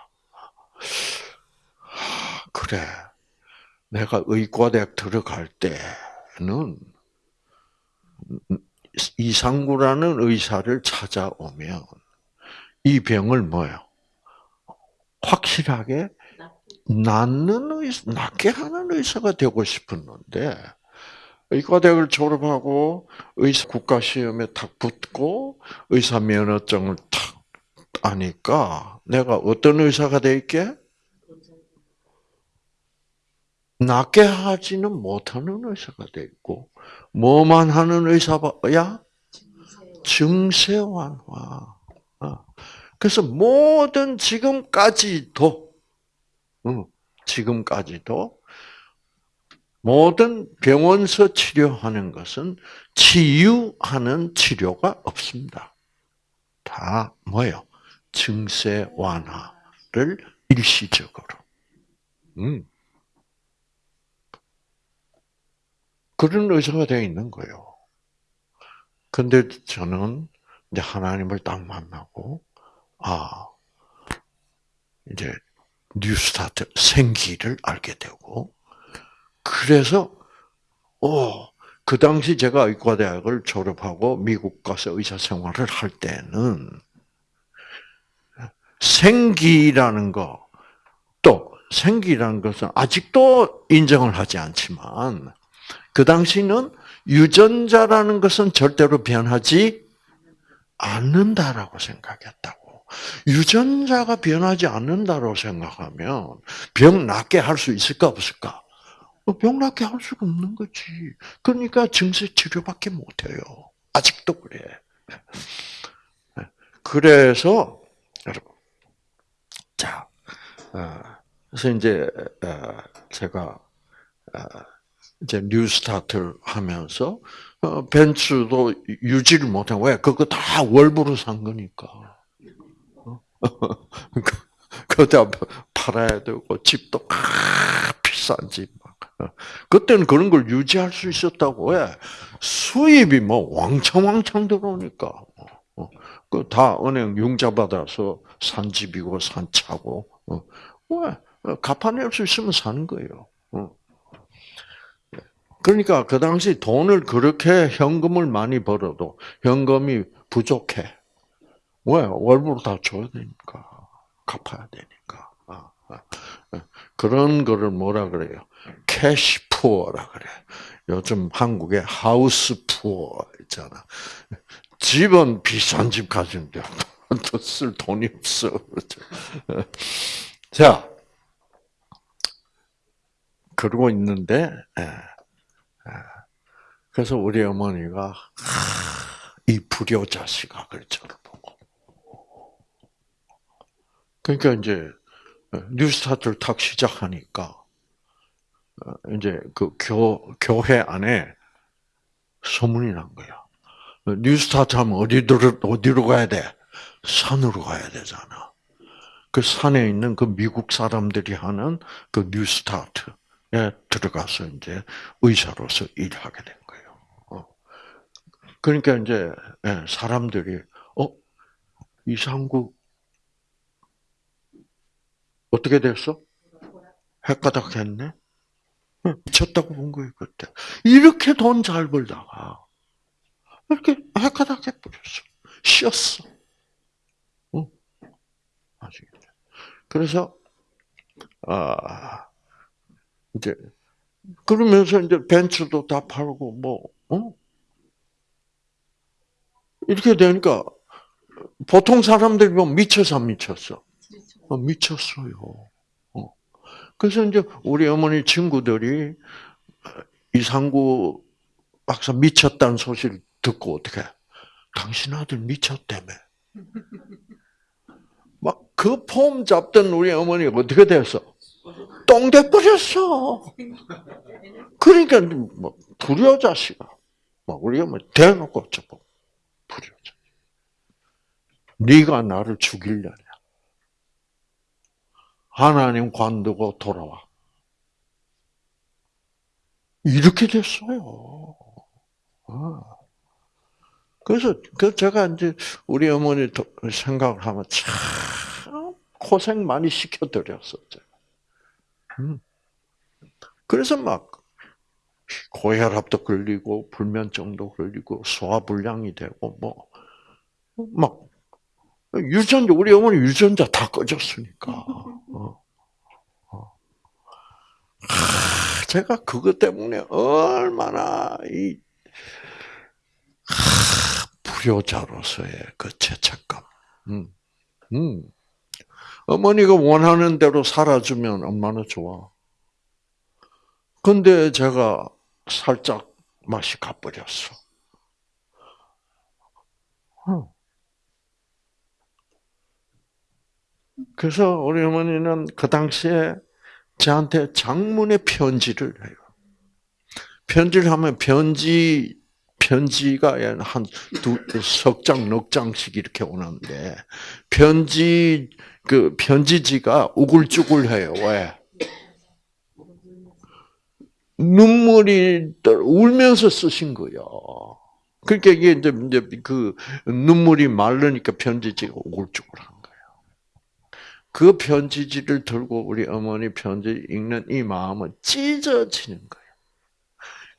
아, 그래. 내가 의과대학 들어갈 때는 이상구라는 의사를 찾아오면 이 병을 뭐요? 확실하게 낫는 의사, 낫게 하는 의사가 되고 싶었는데 의과대학을 졸업하고 의사 국가시험에 탁 붙고 의사 면허증을 탁 따니까 내가 어떤 의사가 될게? 낫게 하지는 못하는 의사가 돼 있고 뭐만 하는 의사야? 증세 완화. 어. 그래서 모든 지금까지도 지금까지도 모든 병원서 치료하는 것은 치유하는 치료가 없습니다. 다 뭐요? 증세 완화를 일시적으로. 음. 그런 의사가 되어 있는 거예요. 근데 저는 이제 하나님을 딱 만나고, 아, 이제 New Start 생기를 알게 되고, 그래서, 오, 그 당시 제가 의과대학을 졸업하고 미국 가서 의사 생활을 할 때는 생기라는 거, 또 생기라는 것은 아직도 인정을 하지 않지만 그 당시는 유전자라는 것은 절대로 변하지 않는다라고 생각했다고. 유전자가 변하지 않는다고 생각하면 병 낫게 할 수 있을까 없을까? 어, 병 낫게 할 수가 없는 거지. 그러니까 증세 치료밖에 못해요. 아직도 그래. 그래서 여러분, 자, 어, 그래서 이제 어, 제가 이제 뉴스타트를 하면서 어, 벤츠도 유지를 못해. 왜? 그거 다 월부로 산 거니까. 어? 그다 팔아야 되고 집도 비싼 집. 어. 그때는 그런 걸 유지할 수 있었다고 왜? 수입이 뭐 왕창 왕창 들어오니까. 그 다 은행 융자 받아서 산 집이고 산 차고. 왜? 갚아낼 수 있으면 사는 거예요. 그러니까 그 당시 돈을 그렇게 현금을 많이 벌어도 현금이 부족해. 왜? 월부로 다 줘야 되니까. 갚아야 되니까. 아, 아. 그런 거를 뭐라 그래요? cash poor라 그래. 요즘 한국에 house poor 있잖아. 집은 비싼 집 가지는데 쓸 돈이 없어. 자, 그러고 있는데, 예. 그래서 우리 어머니가 이 불효 자식아,을 저를 보고. 그러니까 이제 뉴스타트를 탁 시작하니까 어, 이제 그 교, 교회 안에 소문이 난 거야. 뉴스타트 하면 어디로, 어디로 가야 돼? 산으로 가야 되잖아. 그 산에 있는 그 미국 사람들이 하는 그 뉴스타트에 들어가서 이제 의사로서 일하게 된 거예요. 어. 그러니까 이제 예, 사람들이 어 이상국 어떻게 됐어? 헷가닥 했네? 미쳤다고 본 거예요, 그때. 이렇게 돈 잘 벌다가, 이렇게 헷가닥 해버렸어. 쉬었어. 응. 아시겠죠? 그래서, 아, 이제, 그러면서 이제 벤츠도 다 팔고, 뭐, 어? 이렇게 되니까, 보통 사람들이 뭐 미쳐서 안 미쳤어. 어, 미쳤어요. 어. 그래서 이제 우리 어머니 친구들이 이상구 박사 미쳤다는 소식을 듣고 어떻게 당신 아들 미쳤다며. 막 그 폼 잡던 우리 어머니가 어떻게 됐어? 똥돼 버렸어. 그러니까 뭐 불효 자식아. 막 우리 어머니 대놓고 저보 불효 자식. 네가 나를 죽이려냐? 하나님 관두고 돌아와. 이렇게 됐어요. 아. 그래서 그 제가 이제 우리 어머니 생각을 하면 참 고생 많이 시켜드렸었죠. 음. 그래서 막 고혈압도 걸리고 불면증도 걸리고 소화불량이 되고 뭐 막 유전자 우리 어머니 유전자 다 꺼졌으니까. 어. 어. 하, 제가 그것 때문에 얼마나 이 하, 불효자로서의 그 죄책감. 음. 음. 어머니가 원하는 대로 살아주면 얼마나 좋아. 근데 제가 살짝 맛이 가버렸어. 어. 그래서 우리 어머니는 그 당시에 저한테 장문의 편지를 해요. 편지를 하면 편지 편지가 한두석 장, 넉 장씩 이렇게 오는데 편지 그 편지지가 우글쭈글해요. 왜? 눈물이 울면서 쓰신 거예요. 그러니까 이게 이제 그 눈물이 마르니까 편지지가 우글쭈글한 거예요. 그 편지지를 들고 우리 어머니 편지 읽는 이 마음은 찢어지는 거예요.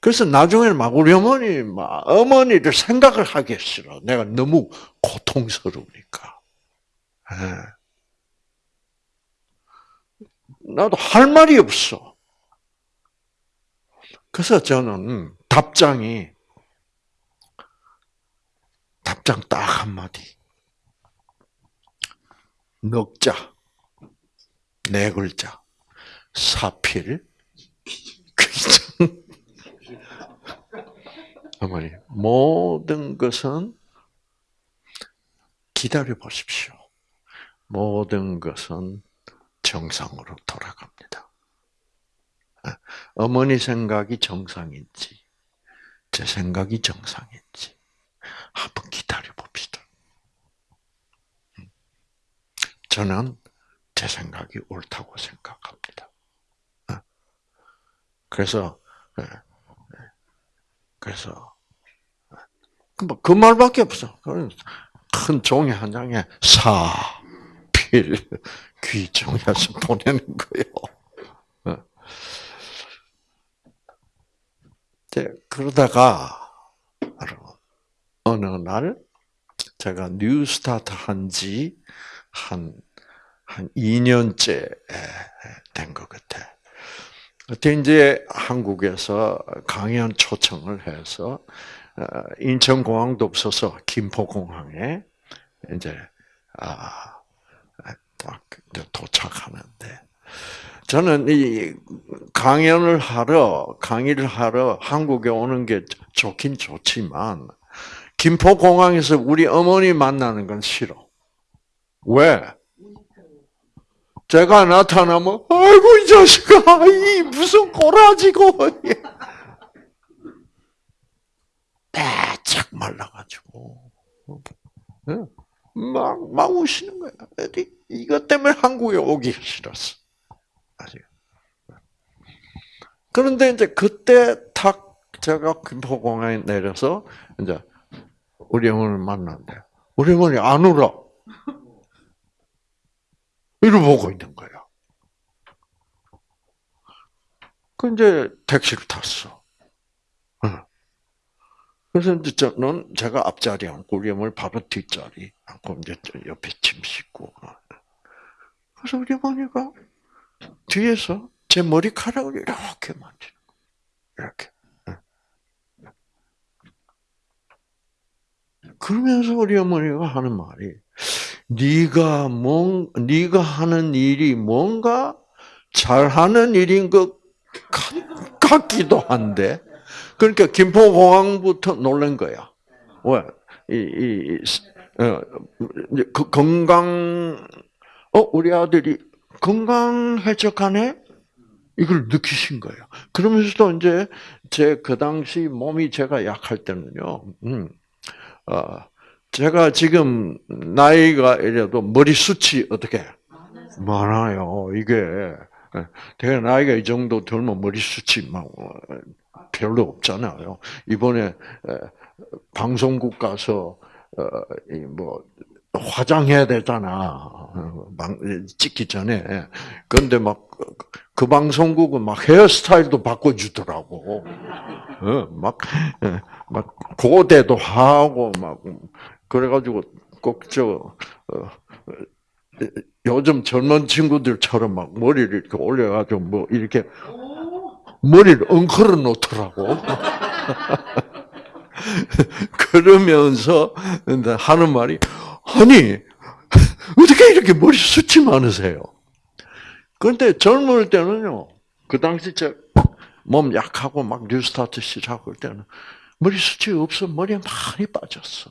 그래서 나중에는 막 우리 어머니, 막 어머니를 생각을 하기 싫어. 내가 너무 고통스러우니까. 예. 나도 할 말이 없어. 그래서 저는 답장이 답장 딱 한마디. 넉자. 네 글자. 사필. 어머니, 모든 것은 기다려 보십시오. 모든 것은 정상으로 돌아갑니다. 어머니 생각이 정상인지, 제 생각이 정상인지, 한번 기다려 봅시다. 저는 제 생각이 옳다고 생각합니다. 그래서, 그래서, 뭐, 그 말밖에 없어. 큰 종이 한 장에 사, 필, 귀정해서 보내는 거예요. 네, 그러다가 어느 날 제가 뉴스타트 한지 한, 한 2년째 된 것 같아. 그때 이제 한국에서 강연 초청을 해서 어, 인천공항도 없어서 김포공항에 이제 아 도착하는데 저는 이 강연을 하러 강의를 하러 한국에 오는 게 좋긴 좋지만 김포공항에서 우리 어머니 만나는 건 싫어. 왜? 제가 나타나면 아이고 이 자식아 이 무슨 꼬라지고 말라가지고 예. 막, 막 우시는 거야. 이 것 때문에 한국에 오기 싫었어. 아직. 그런데 이제 그때 탁 제가 김포공항에 내려서 이제 우리 어머니를 만났는데 우리 어머니 안 울어. 이를 보고 있는 거야. 그 이제 택시를 탔어. 그래서 이제 저는 제가 앞자리 앉고 우리 어머니 바로 뒷자리 앉고 이제 옆에 짐 싣고. 그래서 우리 어머니가 뒤에서 제 머리카락을 이렇게 만지는 이렇게. 그러면서 우리 어머니가 하는 말이 네가 뭔 네가 하는 일이 뭔가 잘하는 일인 것 같, 기도 한데 그러니까 김포공항부터 놀란 거야. 왜? 이, 이, 어, 그 건강, 어, 우리 아들이 건강해져가네? 이걸 느끼신 거예요. 그러면서도 이제 제 그 당시 몸이 제가 약할 때는요, 음, 어, 제가 지금 나이가 이래도 머리숱이 어떻게 많아요. 이게 제가 나이가 이 정도 들면 머리숱이 막 별로 없잖아요. 이번에 방송국 가서 어, 뭐 화장해야 되잖아. 찍기 전에. 그런데 막 그 방송국은 막 헤어스타일도 바꿔주더라고. 어, 막, 예, 막 고대도 하고 막 그래가지고 꼭저 어, 요즘 젊은 친구들처럼 막 머리를 이렇게 올려가지고 뭐 이렇게 머리를 엉클어 놓더라고. 그러면서 하는 말이 아니 어떻게 이렇게 머리 숱이 많으세요? 그런데 젊을 때는요. 그 당시 제 몸 약하고 막 뉴스타트 시작할 때는 머리 숱이 없어 머리 많이 빠졌어.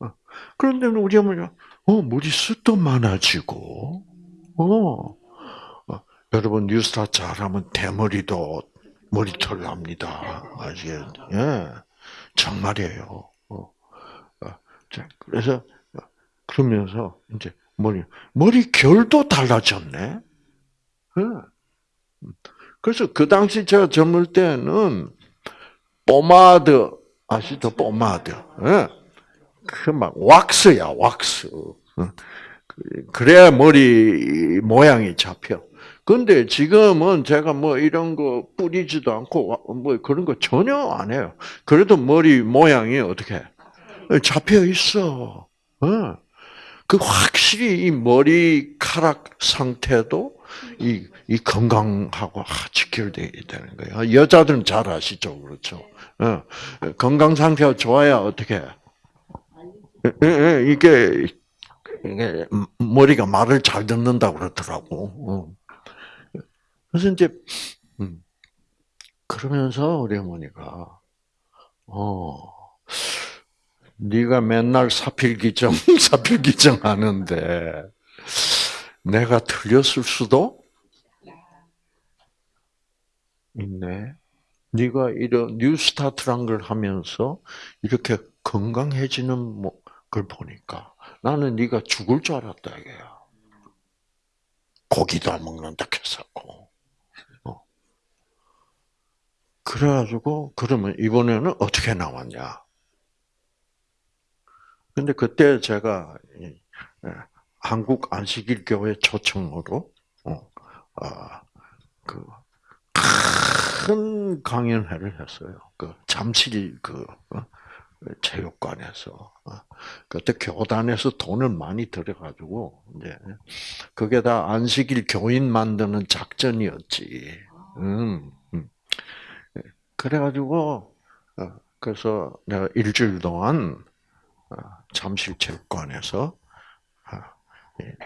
어. 그런데 우리 어머니가 어 머리 숱도 많아지고 어 여러분 뉴스타 잘하면 대머리도 머리털 납니다. 아시겠? 예, 정말이에요. 어. 어. 그래서 그러면서 이제 머리 머리 결도 달라졌네. 예. 그래서 그 당시 제가 젊을 때는 포마드 아시죠? 포마드. 예. 그막 왁스야 왁스. 어. 그래야 머리 모양이 잡혀. 근데 지금은 제가 뭐 이런 거 뿌리지도 않고 뭐 그런 거 전혀 안 해요. 그래도 머리 모양이 어떻게 잡혀 있어. 어. 그 확실히 이 머리카락 상태도 이, 이 건강하고 직결되어야 되는 거예요. 여자들은 잘 아시죠, 그렇죠? 어. 건강 상태가 좋아야 어떻게 이게 이게 머리가 말을 잘 듣는다 그러더라고. 어. 그래서 이제 음, 그러면서 우리 어머니가 어 네가 맨날 사필기정 사필기정 하는데 내가 틀렸을 수도 있네. 네가 이런 뉴스타트란 걸 하면서 이렇게 건강해지는 뭐걸 보니까 나는 네가 죽을 줄 알았다 이게야. 고기도 안 먹는다 했었고. 그래가지고 그러면 이번에는 어떻게 나왔냐? 근데 그때 제가 예, 한국 안식일 교회 초청으로 어, 아, 그큰 강연회를 했어요. 그 잠실 그 어, 체육관에서 어, 그때 교단에서 돈을 많이 들여가지고 이제 그게 다 안식일 교인 만드는 작전이었지. 음. 그래가지고 어, 그래서 내가 일주일 동안 어, 잠실체육관에서 어,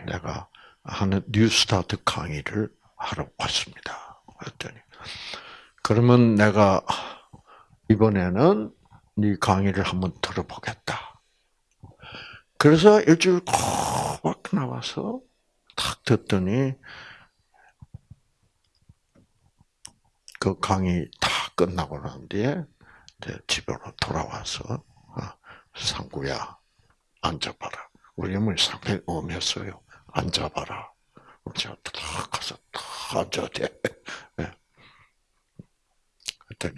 내가 하는 뉴스타트 강의를 하러 왔습니다. 그랬더니 그러면 내가 이번에는 네 강의를 한번 들어보겠다. 그래서 일주일 콕 나와서 탁 듣더니 그 강의 다 끝나고 난 뒤에 집으로 돌아와서 어, 상구야 앉아봐라. 우리 어머니 상당히 엄했어요. 앉아봐라. 제가 딱 가서 딱 앉아야 돼. 네. 그랬더니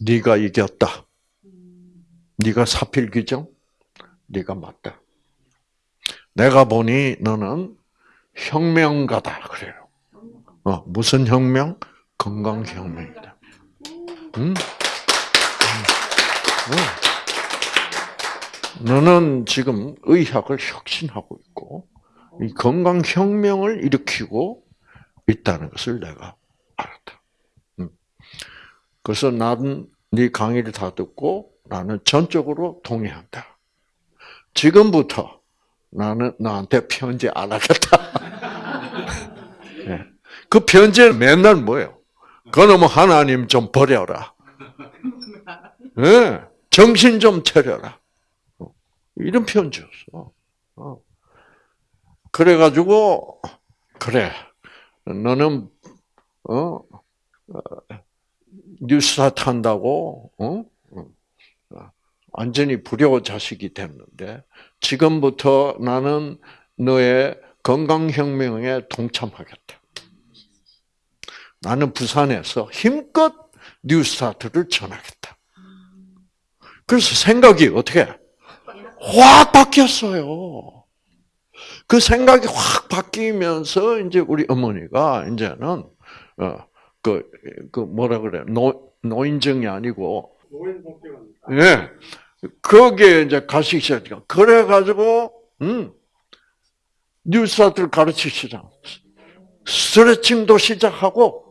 네가 이겼다. 네가 사필 규정? 네가 맞다. 내가 보니 너는 혁명가다 그래요. 어, 무슨 혁명? 건강 혁명이다. 응? 응. 너는 지금 의학을 혁신하고 있고 이 건강 혁명을 일으키고 있다는 것을 내가 알았다. 응. 그래서 나는 네 강의를 다 듣고 나는 전적으로 동의한다. 지금부터 나는 나한테 편지 안 하겠다. 네. 그 편지는 맨날 뭐예요? 그놈 하나님 좀 버려라. 네. 정신 좀 차려라. 이런 편지였어. 어. 그래가지고 그래 너는 어 뉴스타 탄다고 어 완전히 불효 자식이 됐는데 지금부터 나는 너의 건강혁명에 동참하겠다. 나는 부산에서 힘껏 뉴스타트를 전하겠다. 그래서 생각이 어떻게 확 바뀌었어요. 그 생각이 확 바뀌면서 이제 우리 어머니가 이제는 어그 그 뭐라 그래 노 노인정이 아니고 예 거기에 이제 가시기 시작해요. 그래 가지고 음 뉴스타트를 가르치시라. 스트레칭도 시작하고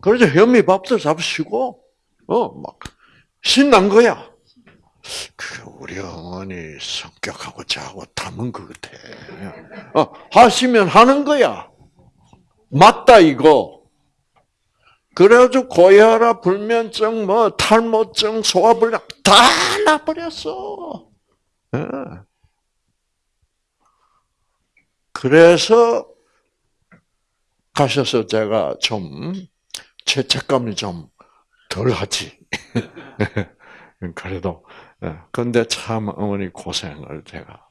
그러죠 현미밥도 잡수시고 어막 신난 거야. 그 우리 어머니 성격하고 저하고 닮은 것 같아. 어, 하시면 하는 거야. 맞다 이거. 그래가지고 고혈압, 불면증, 뭐 탈모증, 소화불량 다 나버렸어. 네. 그래서 가셔서 제가 좀 죄책감이 좀 덜 하지. 그래도 근데 참 어머니 고생을 제가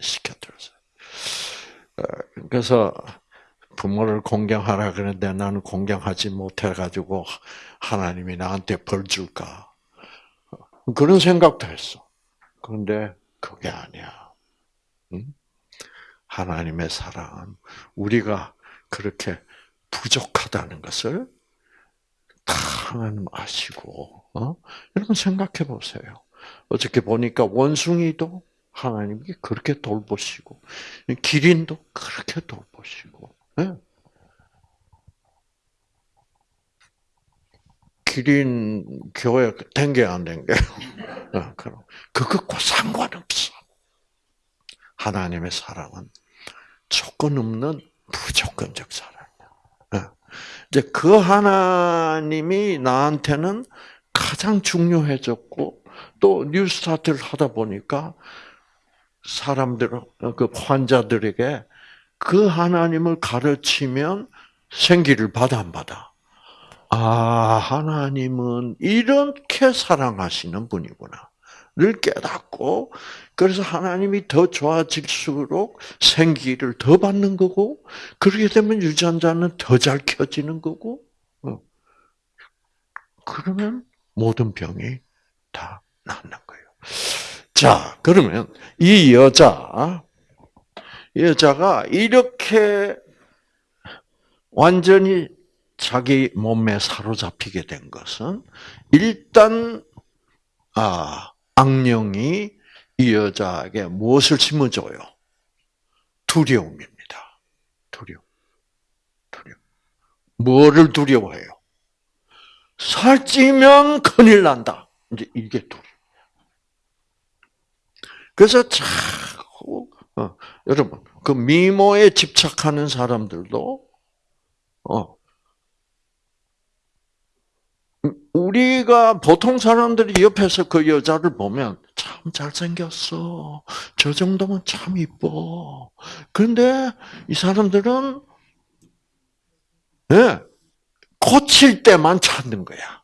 시켜드렸어요. 그래서 부모를 공경하라 그랬는데 나는 공경하지 못해가지고 하나님이 나한테 벌 줄까 그런 생각도 했어. 그런데 그게 아니야. 하나님의 사랑은 우리가 그렇게 부족하다는 것을 다 하나님 아시고, 어? 여러분 생각해 보세요. 어떻게 보니까 원숭이도 하나님이 그렇게 돌보시고, 기린도 그렇게 돌보시고, 네? 기린 교회 댕겨? 어, 그것과 상관없어. 하나님의 사랑은 조건 없는 무조건적 사랑이야. 이제 그 하나님이 나한테는 가장 중요해졌고 또 뉴스타트를 하다 보니까 사람들 그 환자들에게 그 하나님을 가르치면 생기를 받아 안 받아? 아 하나님은 이렇게 사랑하시는 분이구나. 를 깨닫고 그래서 하나님이 더 좋아질수록 생기를 더 받는 거고 그렇게 되면 유전자는 더 잘 켜지는 거고 어. 그러면 모든 병이 다 낫는 거예요. 자 그러면 이 여자 여자가 이렇게 완전히 자기 몸에 사로잡히게 된 것은 일단 아 악령이 이 여자에게 무엇을 심어줘요? 두려움입니다. 두려움. 두려움. 뭐를 두려워해요? 살찌면 큰일 난다. 이제 이게 두려움. 그래서 자꾸, 어, 여러분, 그 미모에 집착하는 사람들도, 어, 우리가 보통 사람들이 옆에서 그 여자를 보면 참 잘생겼어. 저 정도면 참 이뻐. 그런데 이 사람들은 예, 네, 고칠 때만 찾는 거야.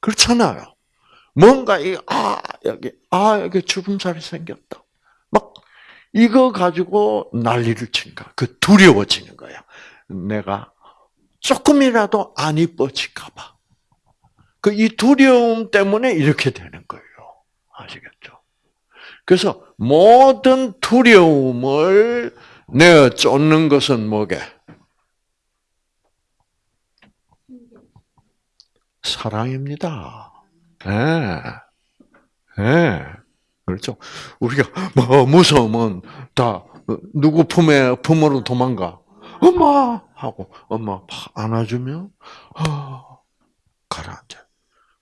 그렇잖아요. 뭔가 이 아 여기 아 여기 주름살이 생겼다. 막 이거 가지고 난리를 친 거야. 그 두려워지는 거야. 내가 조금이라도 안 이뻐질까봐. 그 이 두려움 때문에 이렇게 되는 거예요. 아시겠죠? 그래서 모든 두려움을 내어 쫓는 것은 뭐게? 사랑입니다. 예. 네. 네. 그렇죠. 우리가 뭐 무서우면 다 누구 품에 품으로 도망가. 엄마 하고 엄마 안아주면 아, 가라앉아.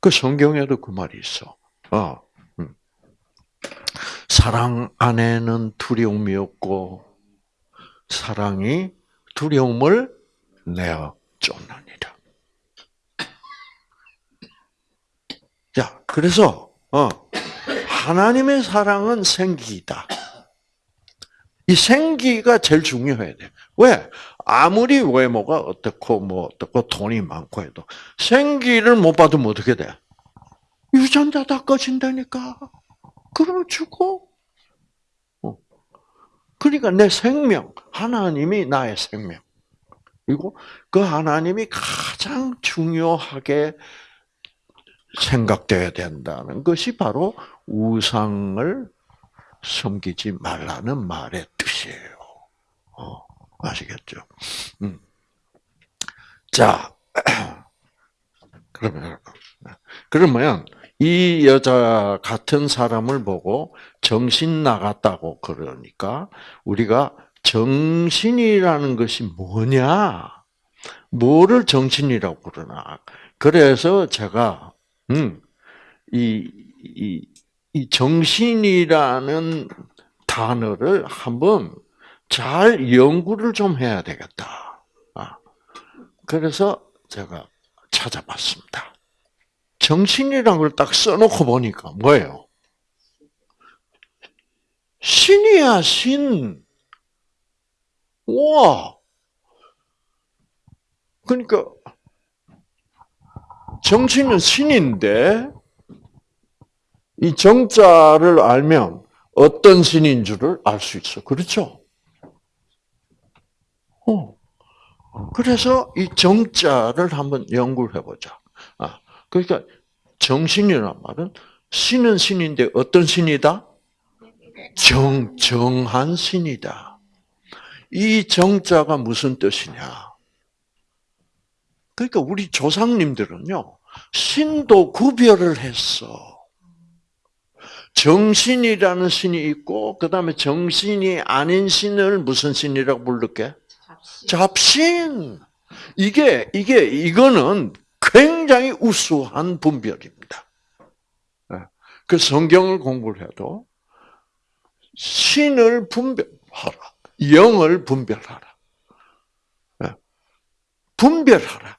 그 성경에도 그 말이 있어. 어, 음. 사랑 안에는 두려움이 없고 사랑이 두려움을 내어 쫓느니라. 자, 그래서 어, 하나님의 사랑은 생기다. 이 생기가 제일 중요해야 돼. 왜? 아무리 외모가 어떻고 뭐 어떻고 돈이 많고 해도 생기를 못 받으면 어떻게 돼? 유전자 다 꺼진다니까. 그러면 죽어. 어. 그러니까 내 생명, 하나님이 나의 생명. 그리고 그 하나님이 가장 중요하게 생각돼야 된다는 것이 바로 우상을 섬기지 말라는 말의 뜻이에요. 어, 아시겠죠? 음. 자, 그러면, 그러면 이 여자 같은 사람을 보고 정신 나갔다고 그러니까 우리가 정신이라는 것이 뭐냐? 뭐를 정신이라고 그러나? 그래서 제가 음, 이, 이, 이 정신이라는 단어를 한번 잘 연구를 좀 해야 되겠다. 아, 그래서 제가 찾아봤습니다. 정신이라는 걸딱 써놓고 보니까 뭐예요? 신이야, 신. 와. 그러니까 정신은 신인데 이 정자를 알면 어떤 신인 줄을 알 수 있어. 그렇죠? 어. 그래서 이 정자를 한번 연구를 해보자. 아, 그러니까 정신이란 말은 신은 신인데 어떤 신이다? 정, 정한 신이다. 이 정자가 무슨 뜻이냐? 그러니까 우리 조상님들은요, 신도 구별을 했어. 정신이라는 신이 있고, 그 다음에 정신이 아닌 신을 무슨 신이라고 부를게? 잡신. 잡신. 이게, 이게, 이거는 굉장히 우수한 분별입니다. 예. 그 성경을 공부를 해도 신을 분별하라. 영을 분별하라. 예. 분별하라.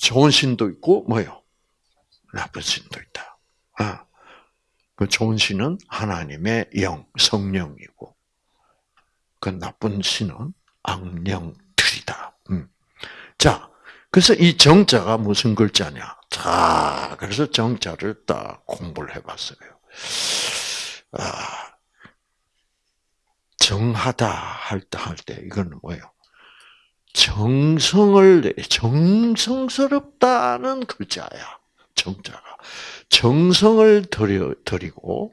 좋은 신도 있고, 뭐요? 나쁜 신도 있다. 아, 그 좋은 신은 하나님의 영, 성령이고, 그 나쁜 신은 악령들이다. 음. 자, 그래서 이 정자가 무슨 글자냐? 자, 그래서 정자를 딱 공부를 해봤어요. 아, 정하다 할 때, 할 때, 이거는 뭐예요? 정성을, 정성스럽다는 글자야. 정자가. 정성을 들여, 드리고,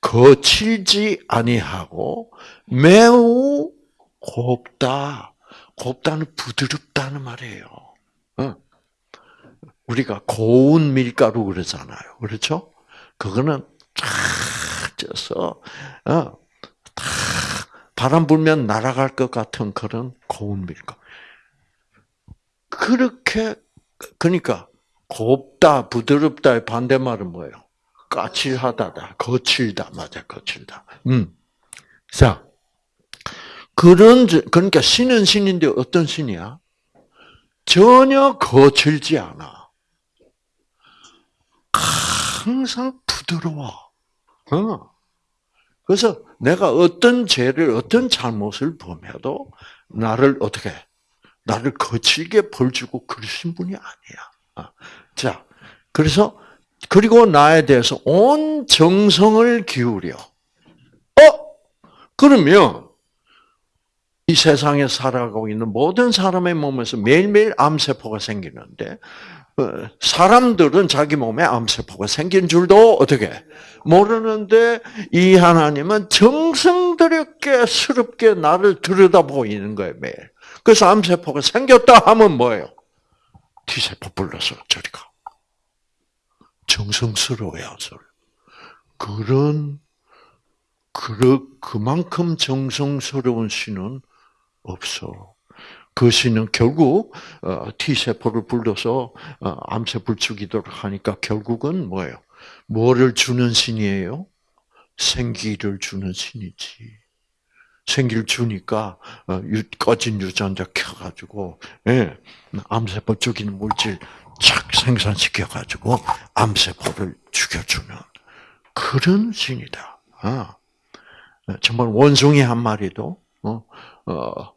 거칠지 아니하고, 매우 곱다. 곱다는 부드럽다는 말이에요. 어. 우리가 고운 밀가루 그러잖아요. 그렇죠? 그거는 쫙 쪄서, 어, 바람 불면 날아갈 것 같은 그런 고운 밀가루. 그렇게, 그러니까, 곱다, 부드럽다의 반대말은 뭐예요? 까칠하다다, 거칠다, 맞아, 거칠다. 음. 자, 그런, 그러니까 신은 신인데 어떤 신이야? 전혀 거칠지 않아. 항상 부드러워. 어. 그래서 내가 어떤 죄를, 어떤 잘못을 범해도 나를 어떻게 나를 거칠게 벌 주고 그러신 분이 아니야. 아, 자, 그래서 그리고 나에 대해서 온 정성을 기울여. 어? 그러면 이 세상에 살아가고 있는 모든 사람의 몸에서 매일매일 암세포가 생기는데 어, 사람들은 자기 몸에 암세포가 생긴 줄도 어떻게 모르는데 이 하나님은 정성스럽게 스럽게 나를 들여다보고 있는 거예요 매일. 그래서 암세포가 생겼다 하면 뭐예요? T세포 불러서 저리 가. 정성스러워야 서 그런 그 그만큼 정성스러운 신은 없어. 그 신은 결국 어, T 세포를 불러서 어, 암세포를 죽이도록 하니까 결국은 뭐예요? 뭐를 주는 신이에요? 생기를 주는 신이지. 생기를 주니까 어, 꺼진 유전자 켜가지고 예, 암세포 죽이는 물질 착 생산시켜가지고 암세포를 죽여주는 그런 신이다. 아, 정말 원숭이 한 마리도 어, 어,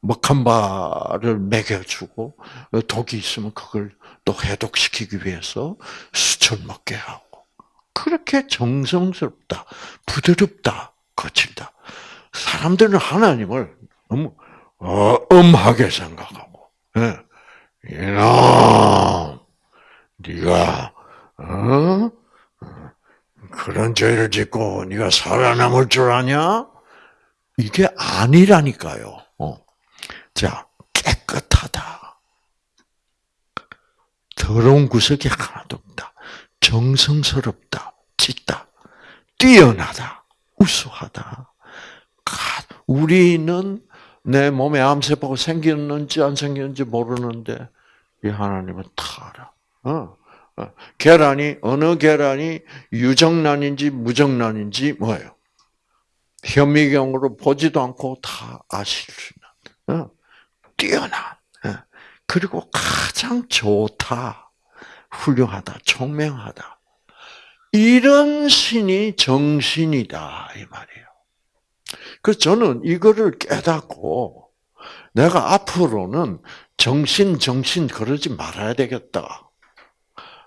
먹한바를 먹여주고 독이 있으면 그걸 또 해독시키기 위해서 수철 먹게 하고 그렇게 정성스럽다, 부드럽다, 거칠다. 사람들은 하나님을 너무 어, 엄하게 생각하고, 예. 이놈, 네가 어? 그런 죄를 짓고 네가 살아남을 줄 아냐? 이게 아니라니까요. 어. 자, 깨끗하다. 더러운 구석이 하나도 없다. 정성스럽다. 짙다. 뛰어나다. 우수하다. 우리는 내 몸에 암세포가 생겼는지 안 생겼는지 모르는데 이 하나님은 다 알아. 어. 어. 계란이 어느 계란이 유정란인지 무정란인지 뭐예요? 현미경으로 보지도 않고 다 아실 수 있는. 어. 뛰어난. 어. 그리고 가장 좋다, 훌륭하다, 총명하다. 이런 신이 정신이다 이 말이에요. 그래서 저는 이거를 깨닫고 내가 앞으로는 정신 정신 그러지 말아야 되겠다.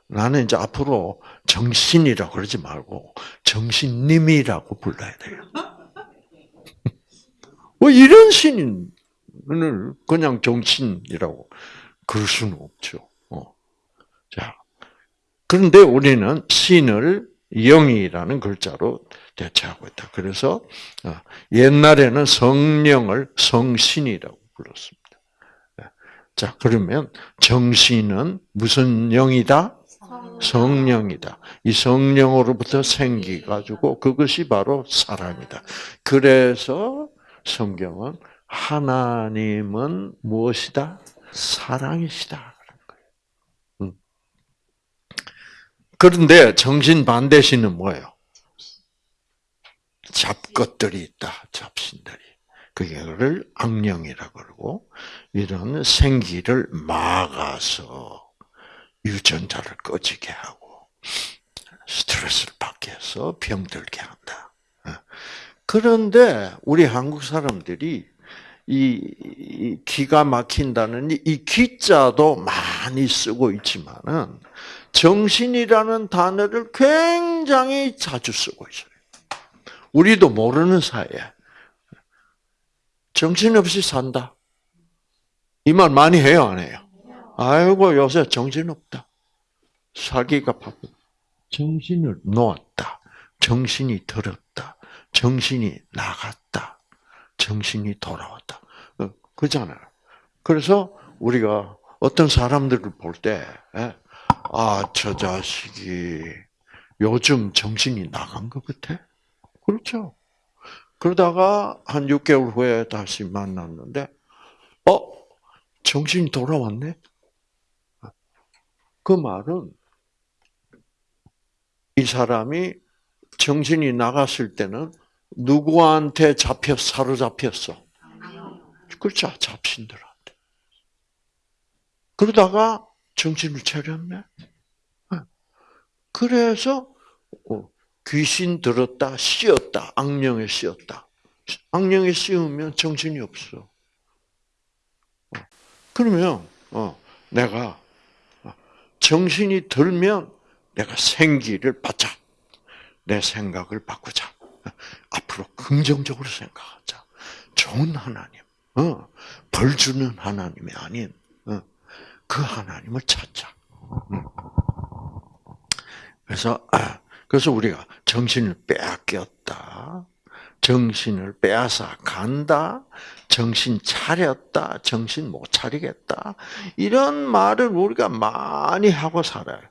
나는 이제 앞으로 정신이라고 그러지 말고 정신님이라고 불러야 돼요. 뭐 이런 신 을 그냥 정신이라고 그럴 수는 없죠. 어. 자, 그런데 우리는 신을 영이라는 글자로 대체하고 있다. 그래서 어, 옛날에는 성령을 성신이라고 불렀습니다. 네. 자, 그러면 정신은 무슨 영이다? 성령이다. 이 성령으로부터 생기가지고 그것이 바로 사랑이다. 그래서 성경은 하나님은 무엇이다? 사랑이시다. 음. 그런데 정신 반대신은 뭐예요? 잡것들이 있다. 잡신들이. 그게를 악령이라 그러고 이런 생기를 막아서 유전자를 꺼지게 하고 스트레스를 받게 해서 병들게 한다. 어. 그런데 우리 한국 사람들이 이 기가 막힌다는 이 기자도 많이 쓰고 있지만은 정신이라는 단어를 굉장히 자주 쓰고 있어요. 우리도 모르는 사이에 정신없이 산다. 이 말 많이 해요, 안 해요? 아이고 요새 정신없다. 살기가 바쁘. 정신을 놓았다. 정신이 들었다. 정신이 나갔다. 정신이 돌아왔다. 어, 그잖아요. 그래서 우리가 어떤 사람들을 볼 때, 예, 아, 저 자식이 요즘 정신이 나간 것 같아? 그렇죠. 그러다가 한 6개월 후에 다시 만났는데, 어? 정신이 돌아왔네? 그 말은 이 사람이 정신이 나갔을 때는 누구한테 잡혀 사로잡혔어? 그렇죠. 잡신들한테. 그러다가 정신을 차렸네. 그래서 어, 귀신 들었다, 씌었다, 악령에 씌었다. 악령에 씌우면 정신이 없어. 그러면 어, 내가 정신이 들면 내가 생기를 받자. 내 생각을 바꾸자. 앞으로 긍정적으로 생각하자. 좋은 하나님, 어, 벌 주는 하나님이 아닌 어, 그 하나님을 찾자. 음. 그래서 아, 그래서 우리가 정신을 빼앗겼다. 정신을 빼앗아 간다. 정신 차렸다. 정신 못 차리겠다. 이런 말을 우리가 많이 하고 살아요.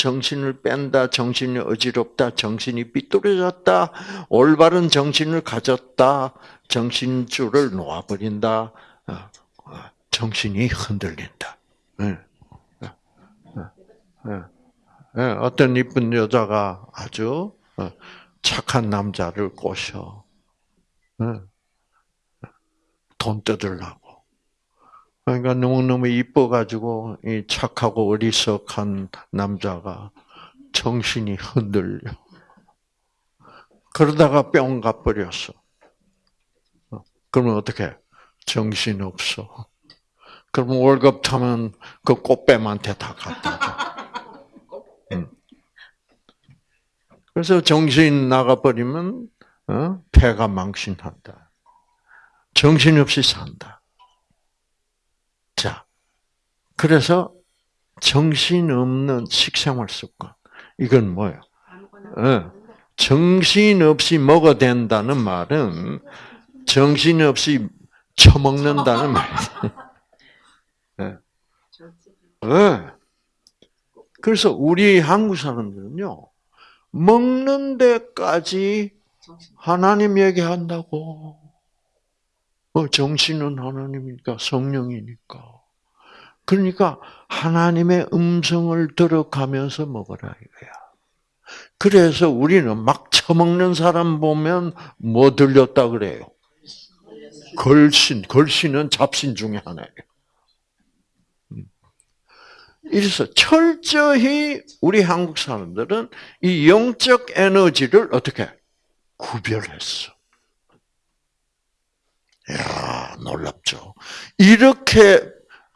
정신을 뺀다, 정신이 어지럽다, 정신이 삐뚤어졌다, 올바른 정신을 가졌다, 정신줄을 놓아버린다, 어, 어, 정신이 흔들린다. 예. 예, 어떤 이쁜 여자가 아주 어, 착한 남자를 꼬셔. 돈 뜯으려고. 그러니까 너무너무 이뻐가지고, 이 착하고 어리석한 남자가 정신이 흔들려. 그러다가 뿅 가버렸어. 그러면 어떻게? 정신 없어. 그럼 월급 타면 그 꽃뱀한테 다 갖다 줘. 응. 그래서 정신 나가버리면 어? 폐가 망신한다. 정신없이 산다. 자, 그래서 정신 없는 식생활 습관. 이건 뭐예요? 어, 정신 없이 먹어야 된다는 말은 정신 없이 처먹는다는 말이에요. 네. 네. 그래서 우리 한국 사람들은요, 먹는 데까지 하나님 얘기한다고. 어, 정신은 하나님이니까, 성령이니까. 그러니까 하나님의 음성을 들어가면서 먹어라 이거야. 그래서 우리는 막 처먹는 사람 보면 뭐 들렸다 그래요? 걸신, 걸신은 잡신 중에 하나예요. 음. 이래서 철저히 우리 한국 사람들은 이 영적 에너지를 어떻게 구별했어. 야 놀랍죠. 이렇게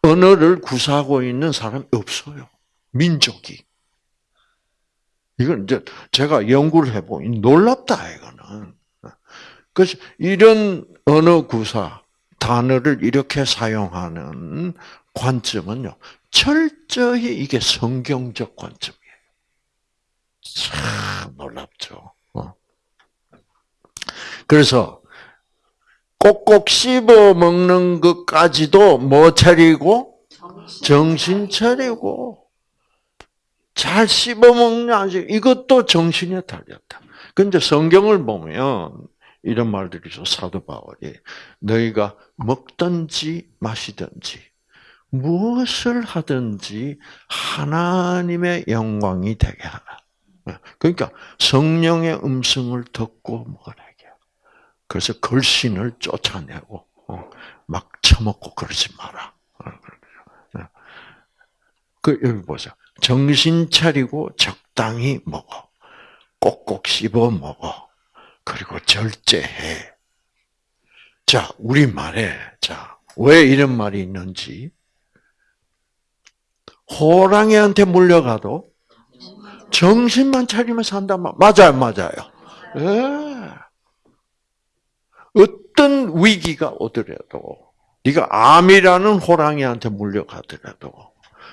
언어를 구사하고 있는 사람이 없어요. 민족이. 이건 이제 제가 연구를 해보니 놀랍다, 이거는. 그래서 이런 언어 구사, 단어를 이렇게 사용하는 관점은요, 철저히 이게 성경적 관점이에요. 참 놀랍죠. 어. 그래서 꼭꼭 씹어 먹는 것까지도 뭐 차리고 정신 차리고 잘 씹어 먹냐 이것도 정신에 달렸다. 근데 성경을 보면 이런 말들이 있어 사도 바울이 너희가 먹든지 마시든지 무엇을 하든지 하나님의 영광이 되게 하라. 그러니까 성령의 음성을 듣고 먹으라. 그래서 걸신을 쫓아내고 어, 막 처먹고 그러지 마라. 어, 네. 그 여기 보자. 정신 차리고 적당히 먹어. 꼭꼭 씹어 먹어. 그리고 절제해. 자, 우리 말에 자, 왜 이런 말이 있는지 호랑이한테 물려가도 정신만 차리면 산다. 맞아요, 맞아요. 예. 어떤 위기가 오더라도 네가 암이라는 호랑이한테 물려가더라도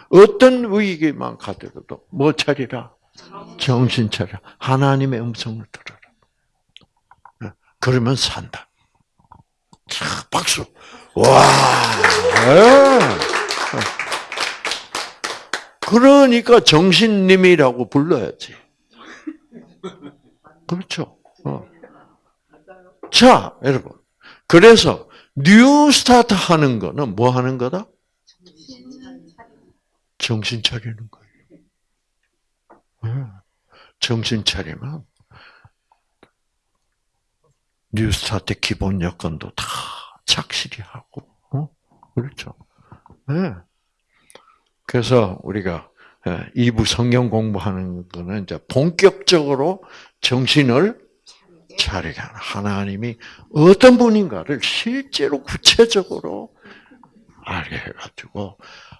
어떤 위기만 가더라도 뭐 차리라? 정신 차려. 하나님의 음성을 들어라. 네, 그러면 산다. 자, 박수. 와. 네. 그러니까 정신님이라고 불러야지. 그렇죠. 어. 자, 여러분. 그래서 New Start 하는 거는 뭐 하는 거다? 정신 차리는 거예요. 네. 정신 차리면 New Start 기본 여건도 다 착실히 하고, 어? 그렇죠. 네. 그래서 우리가 2부 성경 공부하는 거는 이제 본격적으로 정신을 차리게 하나님이 어떤 분인가를 실제로 구체적으로 알게 해가지고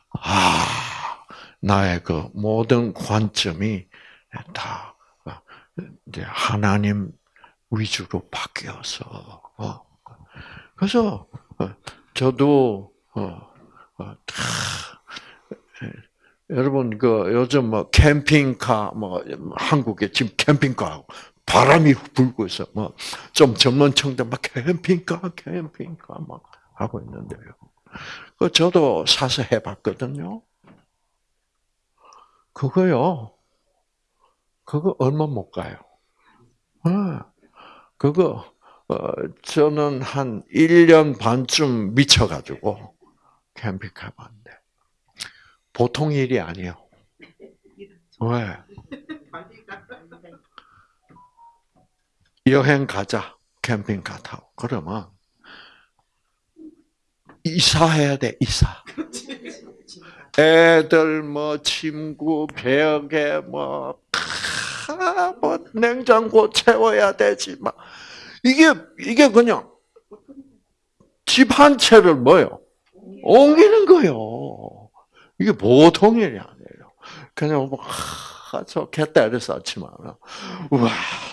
아 나의 그 모든 관점이 다 이제 하나님 위주로 바뀌어서 어. 그래서 어, 저도 어, 여러분 그 요즘 뭐 캠핑카 뭐 한국에 지금 캠핑카 바람이 불고 있어 뭐좀 전문청들 막 캠핑카 캠핑카 막 하고 있는데요. 그 저도 사서 해봤거든요. 그거요. 그거 얼마 못 가요. 아, 그거 어, 저는 한 1년 반쯤 미쳐가지고 캠핑카 봤는데 보통 일이 아니에요. 왜? 여행 가자 캠핑카 타고 그러면 이사해야 돼 이사. 애들 뭐 친구 벽에 뭐, 캬, 뭐 냉장고 채워야 되지 막 이게 이게 그냥 집 한 채를 뭐요 옮기는 거요. 이게 보통 일이 아니에요. 그냥 뭐 하, 좋겠다 이래서 아침에 우와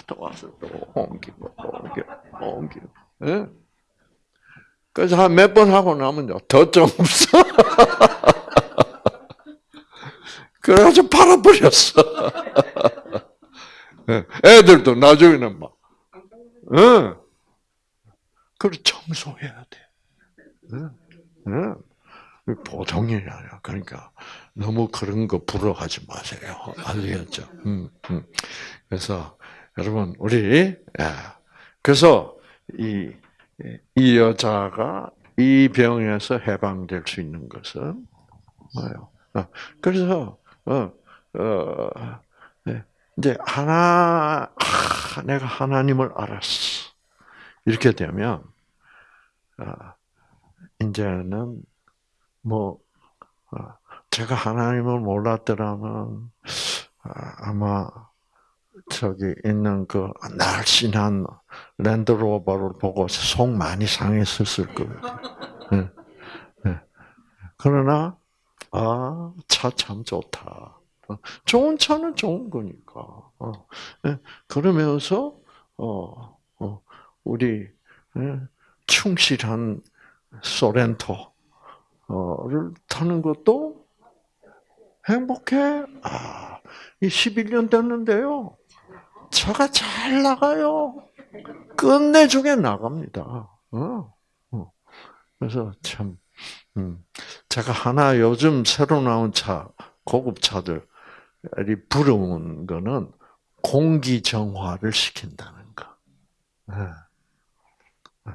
또 와서 또 옮기고 또 옮기고 옮기고. 예? 그래서 한 몇 번 하고 나면요 더좀 없어. 그래가지고 팔아버렸어. 예, 애들도 나중에는 막, 응. 그걸 청소해야 돼. 응. 응. 보통 일이 아니야. 그러니까 너무 그런 거 부러워하지 마세요. 알겠죠? 음, 음. 그래서 여러분 우리 예. 그래서 이, 이 여자가 이 병에서 해방될 수 있는 것은 뭐예요? 어, 그래서 어, 어, 네. 이제 하나 아, 내가 하나님을 알았어. 이렇게 되면 어, 이제는 뭐 어, 제가 하나님을 몰랐더라면 아, 아마 저기 있는 그 날씬한 랜드로버를 보고 속 많이 상했었을 거예요. 네. 네. 그러나 아, 차 참 좋다. 어, 좋은 차는 좋은 거니까. 어, 예, 그러면서 어, 우리 예, 충실한 소렌토를 타는 것도 행복해. 아, 이 11년 됐는데요. 차가 잘 나가요. 끝내주게 나갑니다. 그래서 참 음. 제가 하나 요즘 새로 나온 차, 고급 차들이 부러운 거는 공기 정화를 시킨다는 거. 네. 네.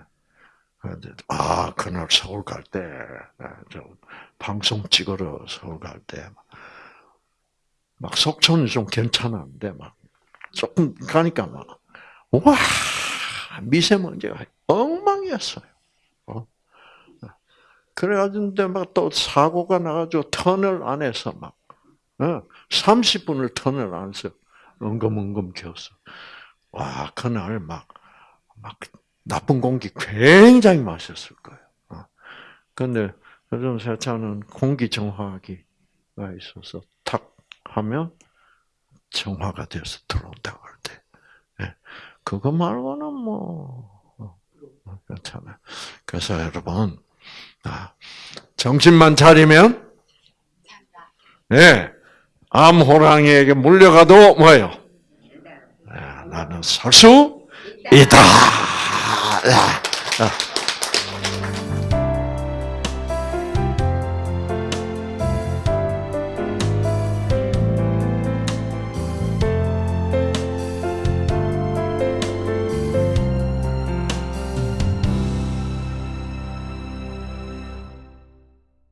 아, 그날 서울 갈 때, 네, 방송 찍으러 서울 갈 때, 막 속초는 좀 괜찮았는데, 막 조금 가니까 막, 와, 미세먼지가 엉망이었어요. 그래가지고 막또 사고가 나가지고 터널 안에서 막, 어, 30분을 터널 안에서 엉금엉금 겨웠어. 와, 그날 막, 막, 나쁜 공기 굉장히 마셨을 거예요. 어. 근데 요즘 세차는 공기 정화기가 있어서 탁 하면 정화가 돼서 들어온다고 할 때. 예. 그거 말고는 뭐, 어, 괜찮아요. 그래서 여러분, 아, 정신만 차리면, 예, 네, 암호랑이에게 물려가도 뭐예요? 네, 나는 살 수 있다.